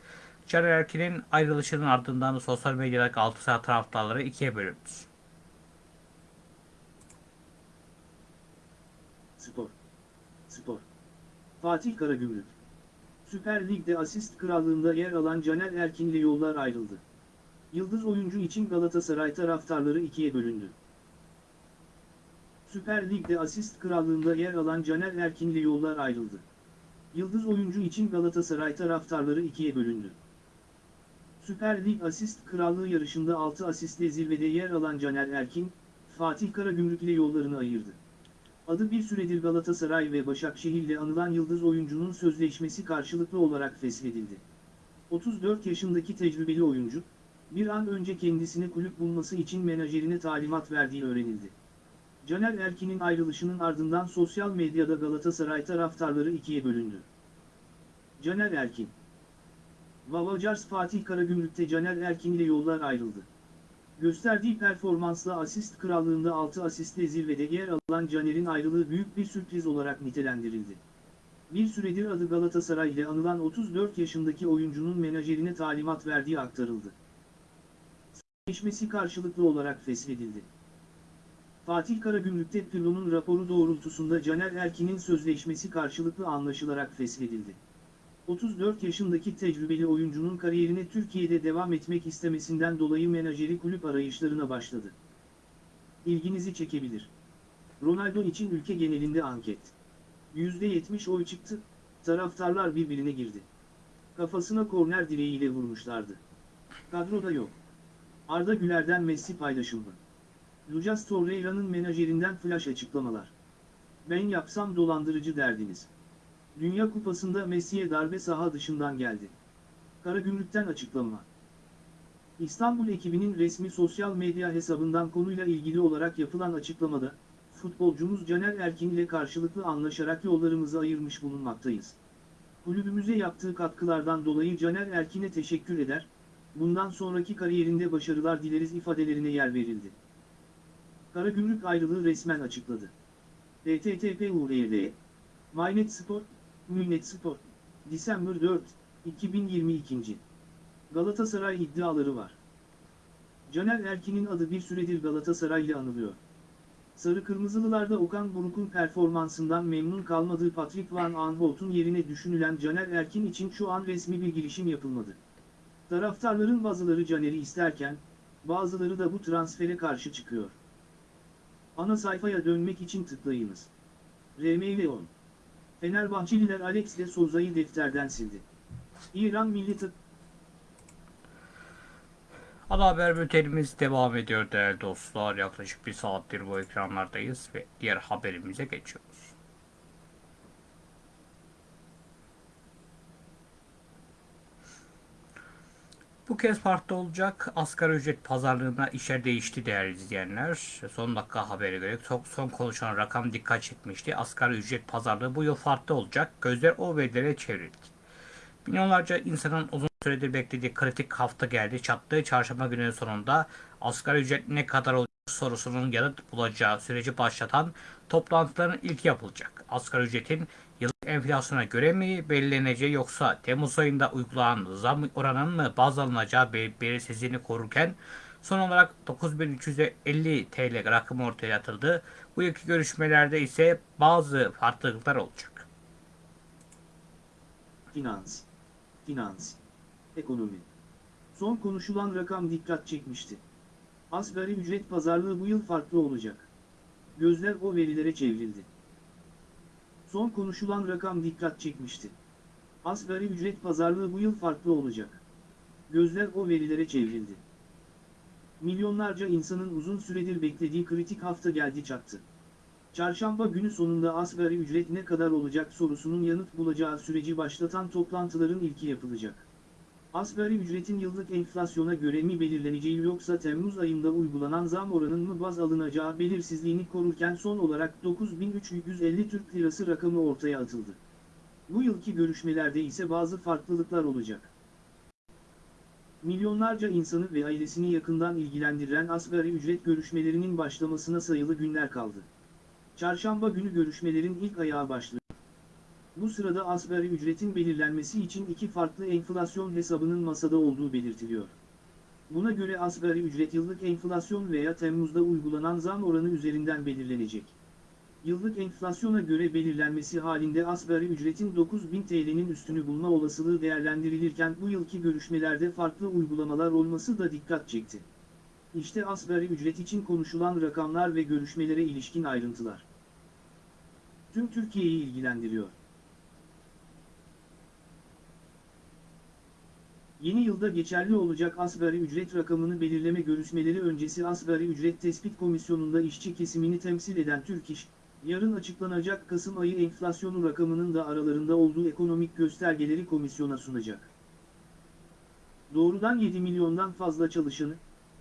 Caner Erkin'in ayrılışının ardından sosyal medyada Galatasaray taraftarları ikiye bölündü. Spor. Spor. Fatih Karagümrük. Süper Lig'de asist krallığında yer alan Caner Erkin ile yollar ayrıldı. Yıldız oyuncu için Galatasaray taraftarları ikiye bölündü. Süper Lig'de asist krallığında yer alan Caner Erkin ile yollar ayrıldı. Yıldız oyuncu için Galatasaray taraftarları ikiye bölündü. Süper Lig asist krallığı yarışında 6 asistle zirvede yer alan Caner Erkin, Fatih Karagümrük ile yollarını ayırdı. Adı bir süredir Galatasaray ve Başakşehir ile anılan yıldız oyuncunun sözleşmesi karşılıklı olarak feshedildi. 34 yaşındaki tecrübeli oyuncu, bir an önce kendisine kulüp bulması için menajerine talimat verdiği öğrenildi. Caner Erkin'in ayrılışının ardından sosyal medyada Galatasaray taraftarları ikiye bölündü. Caner Erkin Vavacars Fatih Karagümrük'te Caner Erkin ile yollar ayrıldı. Gösterdiği performansla asist krallığında 6 asistle zirvede yer alan Caner'in ayrılığı büyük bir sürpriz olarak nitelendirildi. Bir süredir adı Galatasaray ile anılan 34 yaşındaki oyuncunun menajerine talimat verdiği aktarıldı. Sözleşmesi karşılıklı olarak feshedildi. Fatih Karagümrük'te Pirlo'nun raporu doğrultusunda Caner Erkin'in sözleşmesi karşılıklı anlaşılarak feshedildi. 34 yaşındaki tecrübeli oyuncunun kariyerine Türkiye'de devam etmek istemesinden dolayı menajeri kulüp arayışlarına başladı. İlginizi çekebilir. Ronaldo için ülke genelinde anket. %70 oy çıktı, taraftarlar birbirine girdi. Kafasına korner direğiyle vurmuşlardı. Kadroda yok. Arda Güler'den Messi paylaşımı. Lucas Torreira'nın menajerinden flash açıklamalar. Ben yapsam dolandırıcı derdiniz. Dünya Kupası'nda Messi'ye darbe saha dışından geldi. Karagümrük'ten açıklama. İstanbul ekibinin resmi sosyal medya hesabından konuyla ilgili olarak yapılan açıklamada, futbolcumuz Caner Erkin ile karşılıklı anlaşarak yollarımızı ayırmış bulunmaktayız. Kulübümüze yaptığı katkılardan dolayı Caner Erkin'e teşekkür eder, bundan sonraki kariyerinde başarılar dileriz ifadelerine yer verildi. Karagümrük ayrılığı resmen açıkladı. http uğrayede Mynet Spor, Münet Spor, December 4, 2022. Galatasaray iddiaları var. Caner Erkin'in adı bir süredir Galatasaray ile anılıyor. Sarı Kırmızılılarda Okan Buruk'un performansından memnun kalmadığı Patrick Van Aanholt'un yerine düşünülen Caner Erkin için şu an resmi bir girişim yapılmadı. Taraftarların bazıları Caner'i isterken, bazıları da bu transfere karşı çıkıyor. Ana sayfaya dönmek için tıklayınız. RMV 10 Fenerbahçeliler Alex de Souza'yı defterden sildi. İran Milli Tıp Ana haber bültenimiz devam ediyor değerli dostlar. Yaklaşık bir saattir bu ekranlardayız ve diğer haberimize geçiyoruz. Bu kez farklı olacak. Asgari ücret pazarlığında işler değişti değerli izleyenler. Son dakika haberi göre son, son konuşan rakam dikkat çekmişti. Asgari ücret pazarlığı bu yıl farklı olacak. Gözler o verilere çevrildi. Milyonlarca insanın uzun süredir beklediği kritik hafta geldi. Çattığı çarşamba gününün sonunda asgari ücret ne kadar olacak sorusunun yanıt bulacağı süreci başlatan toplantıların ilk yapılacak. Asgari ücretin yıllık enflasyona göre mi belirleneceği yoksa Temmuz ayında uygulanan zam oranının mı baz alınacağı bel- belirsizliğini korurken son olarak 9350 TL rakamı ortaya atıldı. Bu iki görüşmelerde ise bazı farklılıklar olacak. Finans, finans, ekonomi. Son konuşulan rakam dikkat çekmişti. Asgari ücret pazarlığı bu yıl farklı olacak. Gözler o verilere çevrildi. Son konuşulan rakam dikkat çekmişti. Asgari ücret pazarlığı bu yıl farklı olacak. Gözler o verilere çevrildi. Milyonlarca insanın uzun süredir beklediği kritik hafta geldi çattı. Çarşamba günü sonunda asgari ücret ne kadar olacak sorusunun yanıt bulacağı süreci başlatan toplantıların ilki yapılacak. Asgari ücretin yıllık enflasyona göre mi belirleneceği yoksa Temmuz ayında uygulanan zam oranının mı baz alınacağı belirsizliğini korurken son olarak 9350 Türk Lirası rakamı ortaya atıldı. Bu yılki görüşmelerde ise bazı farklılıklar olacak. Milyonlarca insanı ve ailesini yakından ilgilendiren asgari ücret görüşmelerinin başlamasına sayılı günler kaldı. Çarşamba günü görüşmelerin ilk ayağı başlıyor. Bu sırada asgari ücretin belirlenmesi için iki farklı enflasyon hesabının masada olduğu belirtiliyor. Buna göre asgari ücret yıllık enflasyon veya Temmuz'da uygulanan zam oranı üzerinden belirlenecek. Yıllık enflasyona göre belirlenmesi halinde asgari ücretin 9000 TL'nin üstünü bulma olasılığı değerlendirilirken bu yılki görüşmelerde farklı uygulamalar olması da dikkat çekti. İşte asgari ücret için konuşulan rakamlar ve görüşmelere ilişkin ayrıntılar. Tüm Türkiye'yi ilgilendiriyor. Yeni yılda geçerli olacak asgari ücret rakamını belirleme görüşmeleri öncesi Asgari Ücret Tespit Komisyonu'nda işçi kesimini temsil eden Türk İş, yarın açıklanacak Kasım ayı enflasyonu rakamının da aralarında olduğu ekonomik göstergeleri komisyona sunacak. Doğrudan 7 milyondan fazla çalışanı,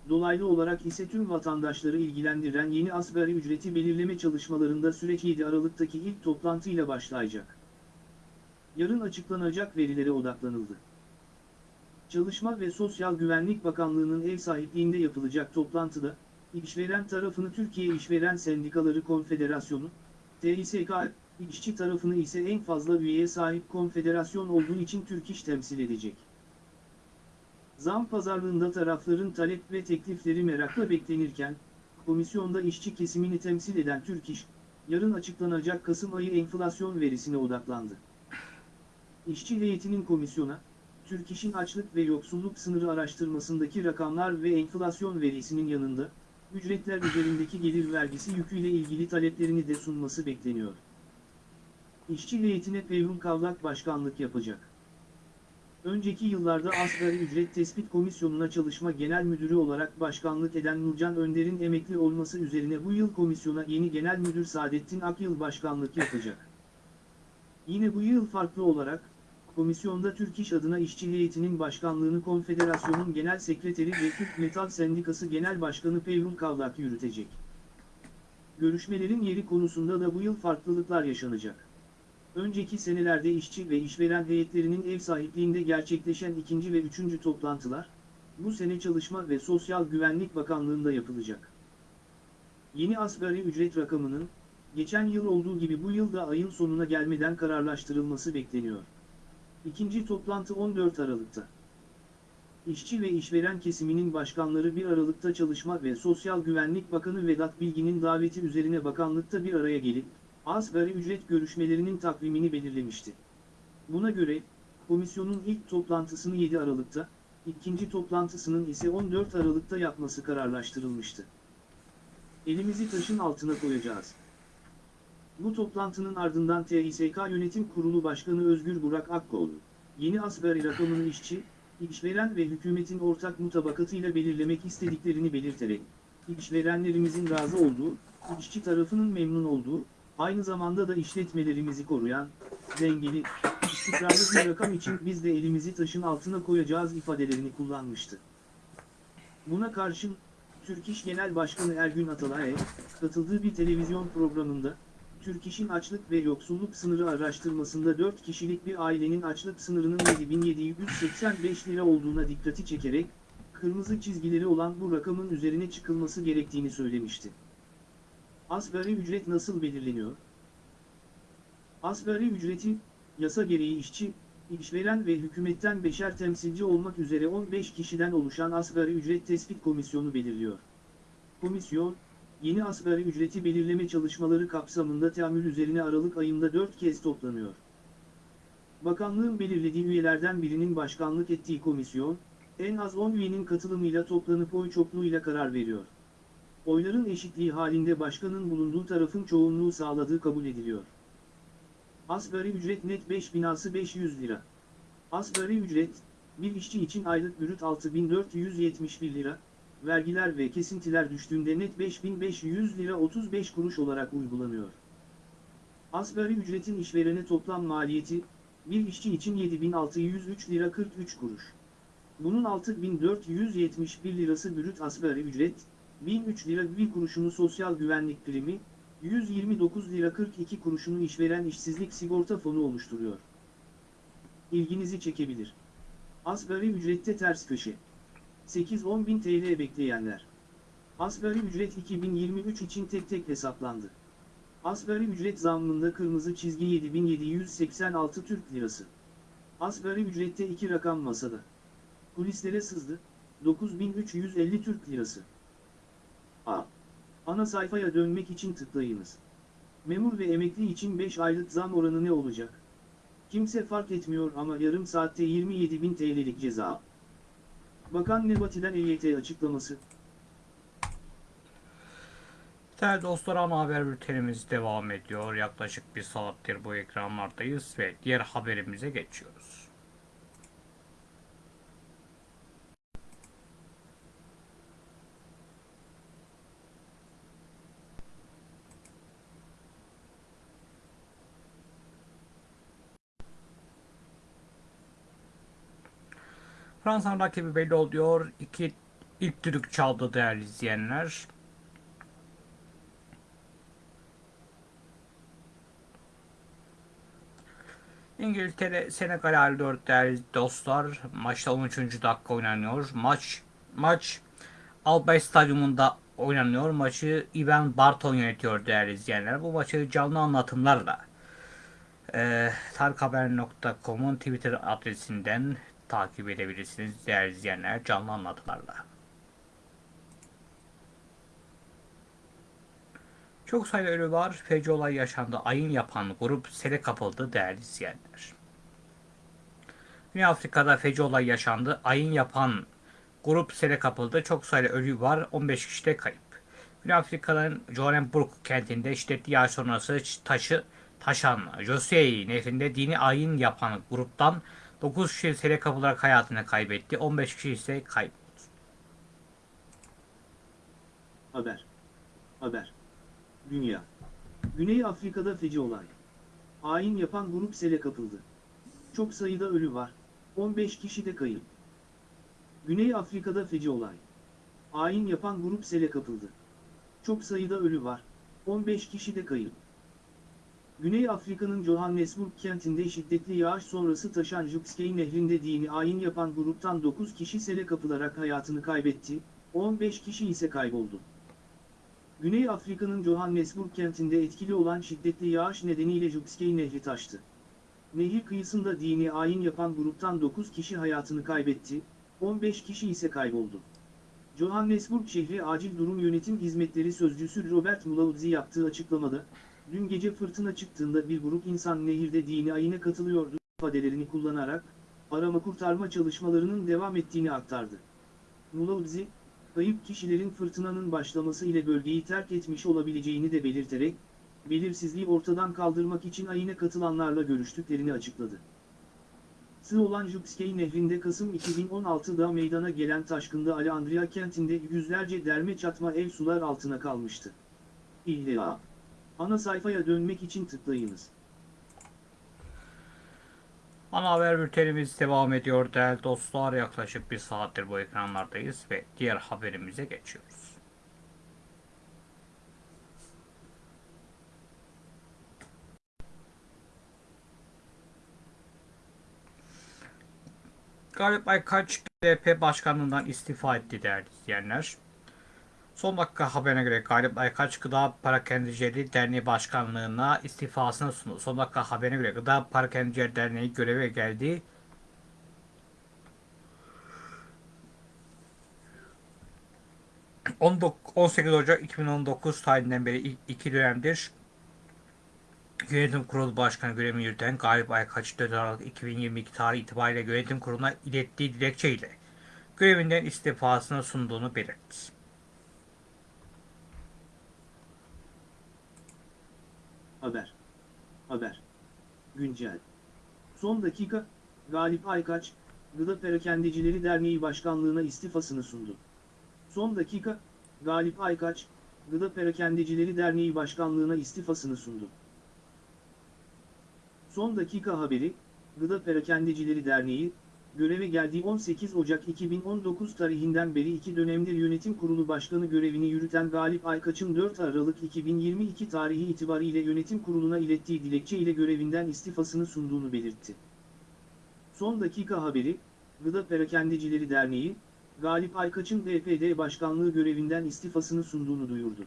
dolaylı olarak ise tüm vatandaşları ilgilendiren yeni asgari ücreti belirleme çalışmalarında süreç 7 Aralık'taki ilk toplantıyla başlayacak. Yarın açıklanacak verilere odaklanıldı. Çalışma ve Sosyal Güvenlik Bakanlığı'nın ev sahipliğinde yapılacak toplantıda, işveren tarafını Türkiye İşveren Sendikaları Konfederasyonu, TİSK, işçi tarafını ise en fazla üyeye sahip konfederasyon olduğu için Türk İş temsil edecek. Zam pazarlığında tarafların talep ve teklifleri merakla beklenirken, komisyonda işçi kesimini temsil eden Türk İş, yarın açıklanacak Kasım ayı enflasyon verisine odaklandı. İşçi heyetinin komisyona, Türk İş'in açlık ve yoksulluk sınırı araştırmasındaki rakamlar ve enflasyon verisinin yanında, ücretler üzerindeki gelir vergisi yüküyle ilgili taleplerini de sunması bekleniyor. İşçi heyetine Peyhun Kavlak başkanlık yapacak. Önceki yıllarda Asgari Ücret Tespit Komisyonu'na çalışma genel müdürü olarak başkanlık eden Nurcan Önder'in emekli olması üzerine bu yıl komisyona yeni genel müdür Saadettin Akyıl başkanlık yapacak. Yine bu yıl farklı olarak, komisyonda Türk İş adına işçi heyetinin başkanlığını Konfederasyonun Genel Sekreteri ve Türk Metal Sendikası Genel Başkanı Peyhun Kavlak yürütecek. Görüşmelerin yeri konusunda da bu yıl farklılıklar yaşanacak. Önceki senelerde işçi ve işveren heyetlerinin ev sahipliğinde gerçekleşen ikinci ve üçüncü toplantılar, bu sene Çalışma ve Sosyal Güvenlik Bakanlığı'nda yapılacak. Yeni asgari ücret rakamının, geçen yıl olduğu gibi bu yıl da ayın sonuna gelmeden kararlaştırılması bekleniyor. İkinci toplantı 14 Aralık'ta. İşçi ve işveren kesiminin başkanları 1 Aralık'ta Çalışma ve Sosyal Güvenlik Bakanı Vedat Bilgin'in daveti üzerine bakanlıkta bir araya gelip, asgari ücret görüşmelerinin takvimini belirlemişti. Buna göre, komisyonun ilk toplantısını 7 Aralık'ta, ikinci toplantısının ise 14 Aralık'ta yapması kararlaştırılmıştı. Elimizi taşın altına koyacağız. Bu toplantının ardından TİSK Yönetim Kurulu Başkanı Özgür Burak Akkoğlu, yeni asgari rakamını işçi, işveren ve hükümetin ortak mutabakatıyla belirlemek istediklerini belirterek, işverenlerimizin razı olduğu, işçi tarafının memnun olduğu, aynı zamanda da işletmelerimizi koruyan, dengeli, istikrarlı bir rakam için biz de elimizi taşın altına koyacağız ifadelerini kullanmıştı. Buna karşın, Türk İş Genel Başkanı Ergün Atalay'a, katıldığı bir televizyon programında, Türk İş'in açlık ve yoksulluk sınırı araştırmasında 4 kişilik bir ailenin açlık sınırının 7785 lira olduğuna dikkati çekerek, kırmızı çizgileri olan bu rakamın üzerine çıkılması gerektiğini söylemişti. Asgari ücret nasıl belirleniyor? Asgari ücreti, yasa gereği işçi, işveren ve hükümetten beşer temsilci olmak üzere 15 kişiden oluşan Asgari Ücret Tespit Komisyonu belirliyor. Komisyon, yeni asgari ücreti belirleme çalışmaları kapsamında teamül üzerine Aralık ayında 4 kez toplanıyor. Bakanlığın belirlediği üyelerden birinin başkanlık ettiği komisyon, En az 10 üyenin katılımıyla toplanıp oy çokluğuyla karar veriyor. Oyların eşitliği halinde başkanın bulunduğu tarafın çoğunluğu sağladığı kabul ediliyor. Asgari ücret net 5 binası 500 lira. Asgari ücret, bir işçi için aylık brüt 6471 lira, vergiler ve kesintiler düştüğünde net 5500 lira 35 kuruş olarak uygulanıyor. Asgari ücretin işverene toplam maliyeti, bir işçi için 7603 lira 43 kuruş. Bunun 6471 lirası brüt asgari ücret, 1003 lira 1 kuruşunu sosyal güvenlik primi, 129 lira 42 kuruşunu işveren işsizlik sigorta fonu oluşturuyor. İlginizi çekebilir. Asgari ücrette ters köşe. 8-10 bin TL bekleyenler. Asgari ücret 2023 için tek tek hesaplandı. Asgari ücret zammında kırmızı çizgi 7786 Türk Lirası. Asgari ücrette iki rakam masada. Kulislere sızdı, 9350 Türk Lirası. A. Ana sayfaya dönmek için tıklayınız. Memur ve emekli için 5 aylık zam oranı ne olacak? Kimse fark etmiyor ama yarım saatte 27.000 TL'lik ceza. Bakan Nebati'den EYT açıklaması. Değerli dostlar ana haber bültenimiz devam ediyor. Yaklaşık bir saattir bu ekranlardayız ve diğer haberimize geçiyoruz. Fransa'nın rakibi belli oluyor. İki ilk düdük çaldı değerli izleyenler. İngiltere Senegal 54 değerli dostlar. Maçta 13. dakika oynanıyor. Maç maç Albay Stadyumunda oynanıyor. Maçı Ivan Barton yönetiyor değerli izleyenler. Bu maçı canlı anlatımlarla e, tarikhaber.com'un Twitter adresinden takip edebilirsiniz değerli izleyenler canlı anlatılarla. Çok sayıda ölü var. Feci olay yaşandı. Ayın yapan grup sele kapıldı değerli izleyenler. Güney Afrika'da feci olay yaşandı. Ayın yapan grup sele kapıldı. Çok sayıda ölü var. 15 kişi de kayıp. Güney Afrika'nın Johannesburg kentinde şiddetli yağış sonrası taşı taşan Josey nehrinde dini ayin yapan gruptan 9 kişi sele kapılarak hayatını kaybetti. 15 kişi ise kayboldu. Haber. Haber. Dünya. Güney Afrika'da feci olay. Ayin yapan grup sele kapıldı. Çok sayıda ölü var. 15 kişi de kayıp. Güney Afrika'da feci olay. Ayin yapan grup sele kapıldı. Çok sayıda ölü var. 15 kişi de kayıp. Güney Afrika'nın Johannesburg kentinde şiddetli yağış sonrası taşan Jukskei nehrinde dini ayin yapan gruptan 9 kişi sele kapılarak hayatını kaybetti, 15 kişi ise kayboldu. Güney Afrika'nın Johannesburg kentinde etkili olan şiddetli yağış nedeniyle Jukskei Nehri taştı. Nehir kıyısında dini ayin yapan gruptan 9 kişi hayatını kaybetti, 15 kişi ise kayboldu. Johannesburg şehri Acil Durum Yönetim Hizmetleri Sözcüsü Robert Mulaudzi yaptığı açıklamada, dün gece fırtına çıktığında bir grup insan nehirde dini ayine katılıyordu ifadelerini kullanarak, arama kurtarma çalışmalarının devam ettiğini aktardı. Mulaudzi, kayıp kişilerin fırtınanın başlaması ile bölgeyi terk etmiş olabileceğini de belirterek, belirsizliği ortadan kaldırmak için ayine katılanlarla görüştüklerini açıkladı. Sığ olan Jukskei nehrinde Kasım 2016'da meydana gelen taşkında Alejandria kentinde yüzlerce derme çatma ev sular altına kalmıştı. İlla. Ana sayfaya dönmek için tıklayınız. Ana haber bültenimiz devam ediyor değerli dostlar. Yaklaşık bir saattir bu ekranlardayız ve diğer haberimize geçiyoruz. Galip Aykaç BDP başkanlığından istifa etti değerli izleyenler. Son dakika haberine göre Galip Aykaç Gıda Parakendicileri Derneği Başkanlığı'na istifasını sundu. Son dakika haberine göre Gıda Parakendicileri Derneği göreve geldi. ...19 18 Ocak 2019 tarihinden beri iki dönemdir Yönetim Kurulu Başkanı görevini yürüten Galip Aykaç 4 Aralık 2022 tarihi itibariyle yönetim kuruluna ilettiği dilekçeyle görevinden istifasını sunduğunu belirtti. Haber. Haber. Güncel. Son dakika, Galip Aykaç, Gıda Perakendecileri Derneği Başkanlığına istifasını sundu. Son dakika, Galip Aykaç, Gıda Perakendecileri Derneği Başkanlığına istifasını sundu. Son dakika haberi, Gıda Perakendecileri Derneği, göreve geldiği 18 Ocak 2019 tarihinden beri iki dönemdir yönetim kurulu başkanı görevini yürüten Galip Aykaç'ın 4 Aralık 2022 tarihi itibariyle yönetim kuruluna ilettiği dilekçe ile görevinden istifasını sunduğunu belirtti. Son dakika haberi, Gıda Perakendecileri Derneği, Galip Aykaç'ın DPD başkanlığı görevinden istifasını sunduğunu duyurdu.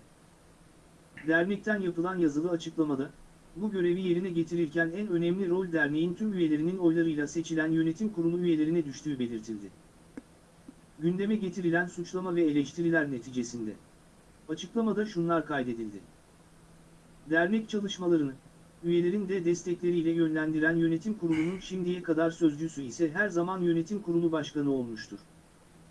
Dernekten yapılan yazılı açıklamada, bu görevi yerine getirirken en önemli rol derneğin tüm üyelerinin oylarıyla seçilen yönetim kurulu üyelerine düştüğü belirtildi. Gündeme getirilen suçlama ve eleştiriler neticesinde. Açıklamada şunlar kaydedildi. Dernek çalışmalarını, üyelerin de destekleriyle yönlendiren yönetim kurulunun şimdiye kadar sözcüsü ise her zaman yönetim kurulu başkanı olmuştur.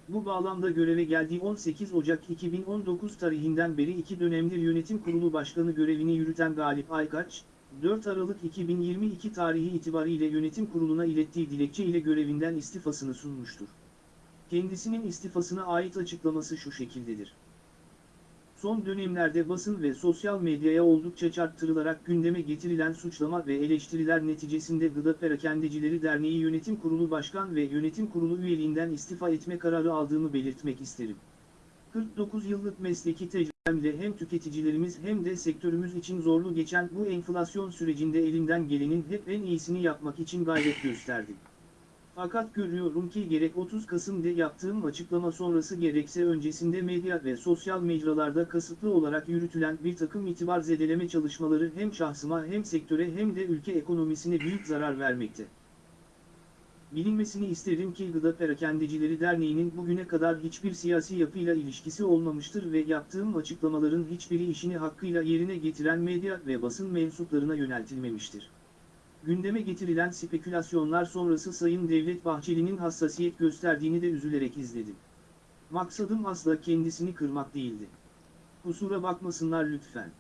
Bu bağlamda göreve geldiği 18 Ocak 2019 tarihinden beri iki dönemdir yönetim kurulu başkanı görevini yürüten Galip Aykaç, 4 Aralık 2022 tarihi itibariyle yönetim kuruluna ilettiği dilekçe ile görevinden istifasını sunmuştur. Kendisinin istifasına ait açıklaması şu şekildedir. Son dönemlerde basın ve sosyal medyaya oldukça çarptırılarak gündeme getirilen suçlama ve eleştiriler neticesinde Gıda Perakendecileri Derneği Yönetim Kurulu Başkan ve Yönetim Kurulu üyeliğinden istifa etme kararı aldığımı belirtmek isterim. 49 yıllık mesleki tecrübemle hem tüketicilerimiz hem de sektörümüz için zorlu geçen bu enflasyon sürecinde elimden gelenin hep en iyisini yapmak için gayret gösterdim. Fakat görüyorum ki gerek 30 Kasım'da yaptığım açıklama sonrası gerekse öncesinde medya ve sosyal mecralarda kasıtlı olarak yürütülen bir takım itibar zedeleme çalışmaları hem şahsıma hem sektöre hem de ülke ekonomisine büyük zarar vermekte. Bilinmesini isterim ki Gıda Perakendecileri Derneği'nin bugüne kadar hiçbir siyasi yapıyla ilişkisi olmamıştır ve yaptığım açıklamaların hiçbiri işini hakkıyla yerine getiren medya ve basın mensuplarına yöneltilmemiştir. Gündeme getirilen spekülasyonlar sonrası Sayın Devlet Bahçeli'nin hassasiyet gösterdiğini de üzülerek izledim. Maksadım asla kendisini kırmak değildi. Kusura bakmasınlar lütfen.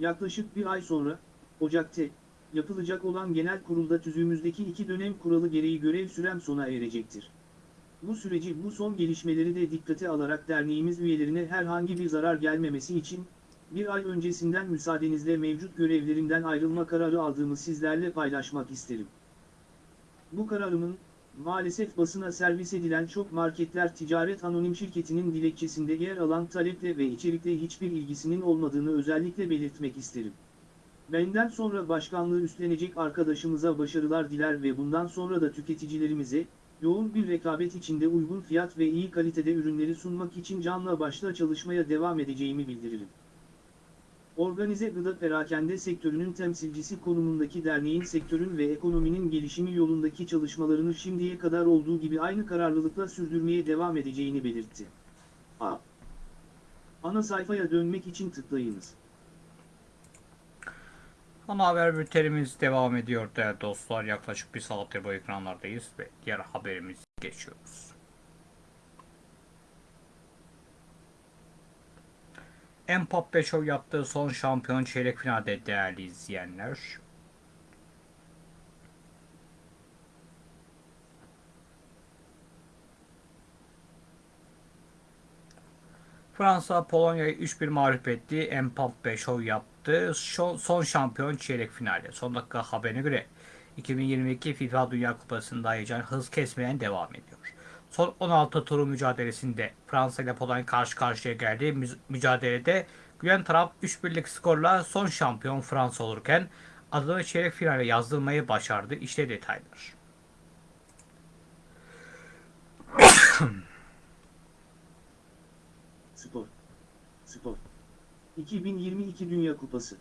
Yaklaşık bir ay sonra, Ocak'ta, yapılacak olan genel kurulda tüzüğümüzdeki iki dönem kuralı gereği görev sürem sona erecektir. Bu süreci bu son gelişmeleri de dikkate alarak derneğimiz üyelerine herhangi bir zarar gelmemesi için, bir ay öncesinden müsaadenizle mevcut görevlerimden ayrılma kararı aldığımı sizlerle paylaşmak isterim. Bu kararımın, maalesef basına servis edilen çok marketler ticaret anonim şirketinin dilekçesinde yer alan taleple ve içerikle hiçbir ilgisinin olmadığını özellikle belirtmek isterim. Benden sonra başkanlığı üstlenecek arkadaşımıza başarılar diler ve bundan sonra da tüketicilerimize, yoğun bir rekabet içinde uygun fiyat ve iyi kalitede ürünleri sunmak için canla başla çalışmaya devam edeceğimi bildiririm. Organize gıda perakende sektörünün temsilcisi konumundaki derneğin sektörün ve ekonominin gelişimi yolundaki çalışmalarını şimdiye kadar olduğu gibi aynı kararlılıkla sürdürmeye devam edeceğini belirtti. A. Ana sayfaya dönmek için tıklayınız. Ana haber bültenimiz devam ediyor değerli dostlar. Yaklaşık bir saattir bu ekranlardayız ve diğer haberimiz geçiyoruz. Mbappe Show yaptığı son şampiyon çeyrek finalde değerli izleyenler. Fransa Polonya'yı 3-1 mağlup etti. Mbappe Show yaptı. Şo- son şampiyon çeyrek finali. Son dakika haberine göre 2022 FIFA Dünya Kupası'nda heyecan hız kesmeyen devam ediyor. Son 16 turu mücadelesinde Fransa ile Polonya karşı karşıya geldi. Mü- mücadelede gülen taraf 3-1'lik skorla son şampiyon Fransa olurken adını çeyrek finale yazdırmayı başardı. İşte detaylar. Spor. Spor. 2022 Dünya Kupası.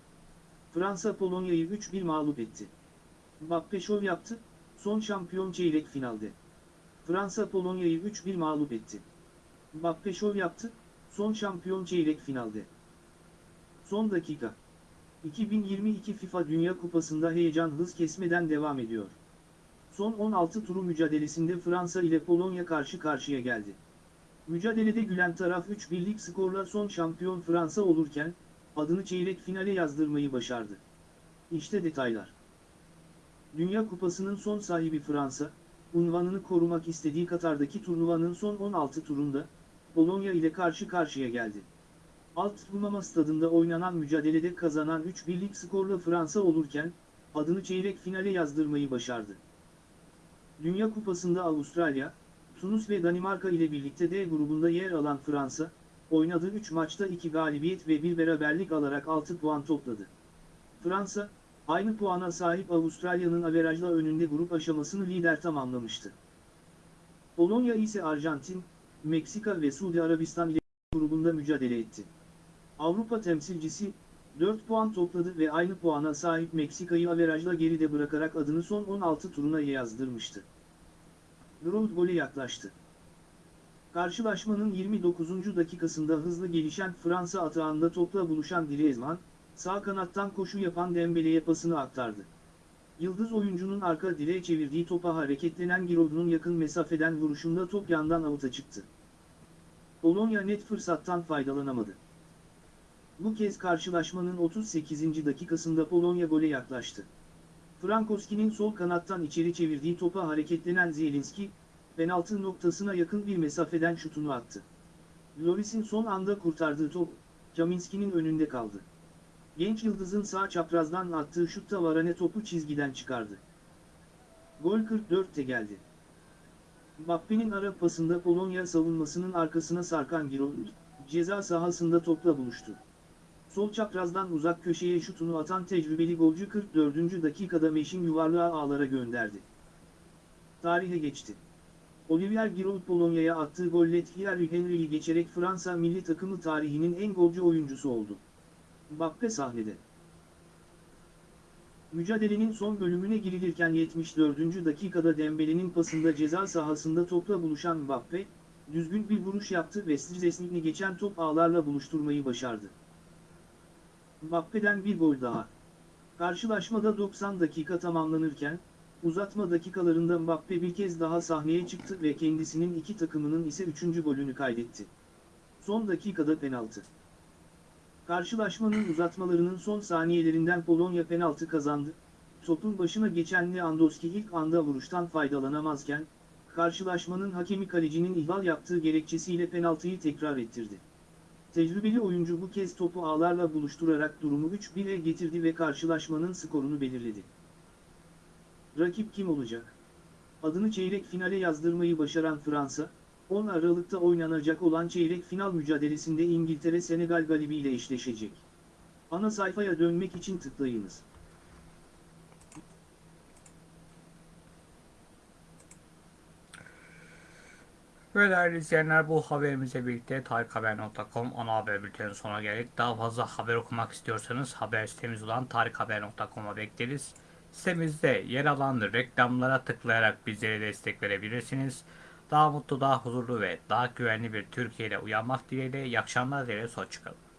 Fransa Polonya'yı 3-1 mağlup etti. Mbappe şov yaptı, son şampiyon çeyrek finalde. Fransa Polonya'yı 3-1 mağlup etti. Mbappe şov yaptı, son şampiyon çeyrek finalde. Son dakika. 2022 FIFA Dünya Kupası'nda heyecan hız kesmeden devam ediyor. Son son 16 turu mücadelesinde Fransa ile Polonya karşı karşıya geldi. Mücadelede gülen taraf 3-1'lik skorla son şampiyon Fransa olurken, adını çeyrek finale yazdırmayı başardı. İşte detaylar. Dünya Kupası'nın son sahibi Fransa, unvanını korumak istediği Katar'daki turnuvanın son 16 turunda, Polonya ile karşı karşıya geldi. Alt Rumama stadında oynanan mücadelede kazanan 3-1'lik skorla Fransa olurken, adını çeyrek finale yazdırmayı başardı. Dünya Kupası'nda Avustralya, Tunus ve Danimarka ile birlikte D grubunda yer alan Fransa, oynadığı 3 maçta 2 galibiyet ve 1 beraberlik alarak 6 puan topladı. Fransa, aynı puana sahip Avustralya'nın averajla önünde grup aşamasını lider tamamlamıştı. Polonya ise Arjantin, Meksika ve Suudi Arabistan ile grubunda mücadele etti. Avrupa temsilcisi, 4 puan topladı ve aynı puana sahip Meksika'yı averajla geride bırakarak adını son 16 turuna yazdırmıştı. Giroud gole yaklaştı. Karşılaşmanın 29. dakikasında hızlı gelişen Fransa atağında topla buluşan Griezmann, sağ kanattan koşu yapan Dembele'ye pasını aktardı. Yıldız oyuncunun arka direğe çevirdiği topa hareketlenen Giroud'un yakın mesafeden vuruşunda top yandan avuta çıktı. Polonya net fırsattan faydalanamadı. Bu kez karşılaşmanın 38. dakikasında Polonya gole yaklaştı. Frankowski'nin sol kanattan içeri çevirdiği topa hareketlenen Zielinski, penaltı noktasına yakın bir mesafeden şutunu attı. Loris'in son anda kurtardığı top, Kaminski'nin önünde kaldı. Genç yıldızın sağ çaprazdan attığı şutta Varane topu çizgiden çıkardı. Gol 44'te geldi. Mbappe'nin ara pasında Polonya savunmasının arkasına sarkan Giroud, ceza sahasında topla buluştu. Sol çaprazdan uzak köşeye şutunu atan tecrübeli golcü 44. dakikada Meşin yuvarlığa ağlara gönderdi. Tarihe geçti. Olivier Giroud Polonya'ya attığı golle Thierry Henry'yi geçerek Fransa milli takımı tarihinin en golcü oyuncusu oldu. Mbappe sahnede. Mücadelenin son bölümüne girilirken 74. dakikada Dembele'nin pasında ceza sahasında topla buluşan Mbappe, düzgün bir vuruş yaptı ve Szczesnik'i geçen top ağlarla buluşturmayı başardı. Mbappe'den bir gol daha. Karşılaşmada 90 dakika tamamlanırken, uzatma dakikalarında Mbappe bir kez daha sahneye çıktı ve kendisinin iki takımının ise üçüncü golünü kaydetti. Son dakikada penaltı. Karşılaşmanın uzatmalarının son saniyelerinden Polonya penaltı kazandı. Topun başına geçen Lewandowski ilk anda vuruştan faydalanamazken, karşılaşmanın hakemi kalecinin ihmal yaptığı gerekçesiyle penaltıyı tekrar ettirdi. Tecrübeli oyuncu bu kez topu ağlarla buluşturarak durumu 3-1'e getirdi ve karşılaşmanın skorunu belirledi. Rakip kim olacak? Adını çeyrek finale yazdırmayı başaran Fransa, 10 Aralık'ta oynanacak olan çeyrek final mücadelesinde İngiltere-Senegal galibiyle eşleşecek. Ana sayfaya dönmek için tıklayınız. Ve değerli izleyenler bu haberimizle birlikte tarikhaber.com ana haber bültenin sonuna geldik. Daha fazla haber okumak istiyorsanız haber sitemiz olan tarikhaber.com'a bekleriz. Sitemizde yer alan reklamlara tıklayarak bizlere destek verebilirsiniz. Daha mutlu, daha huzurlu ve daha güvenli bir Türkiye ile uyanmak dileğiyle iyi akşamlar dileğiyle hoşçakalın.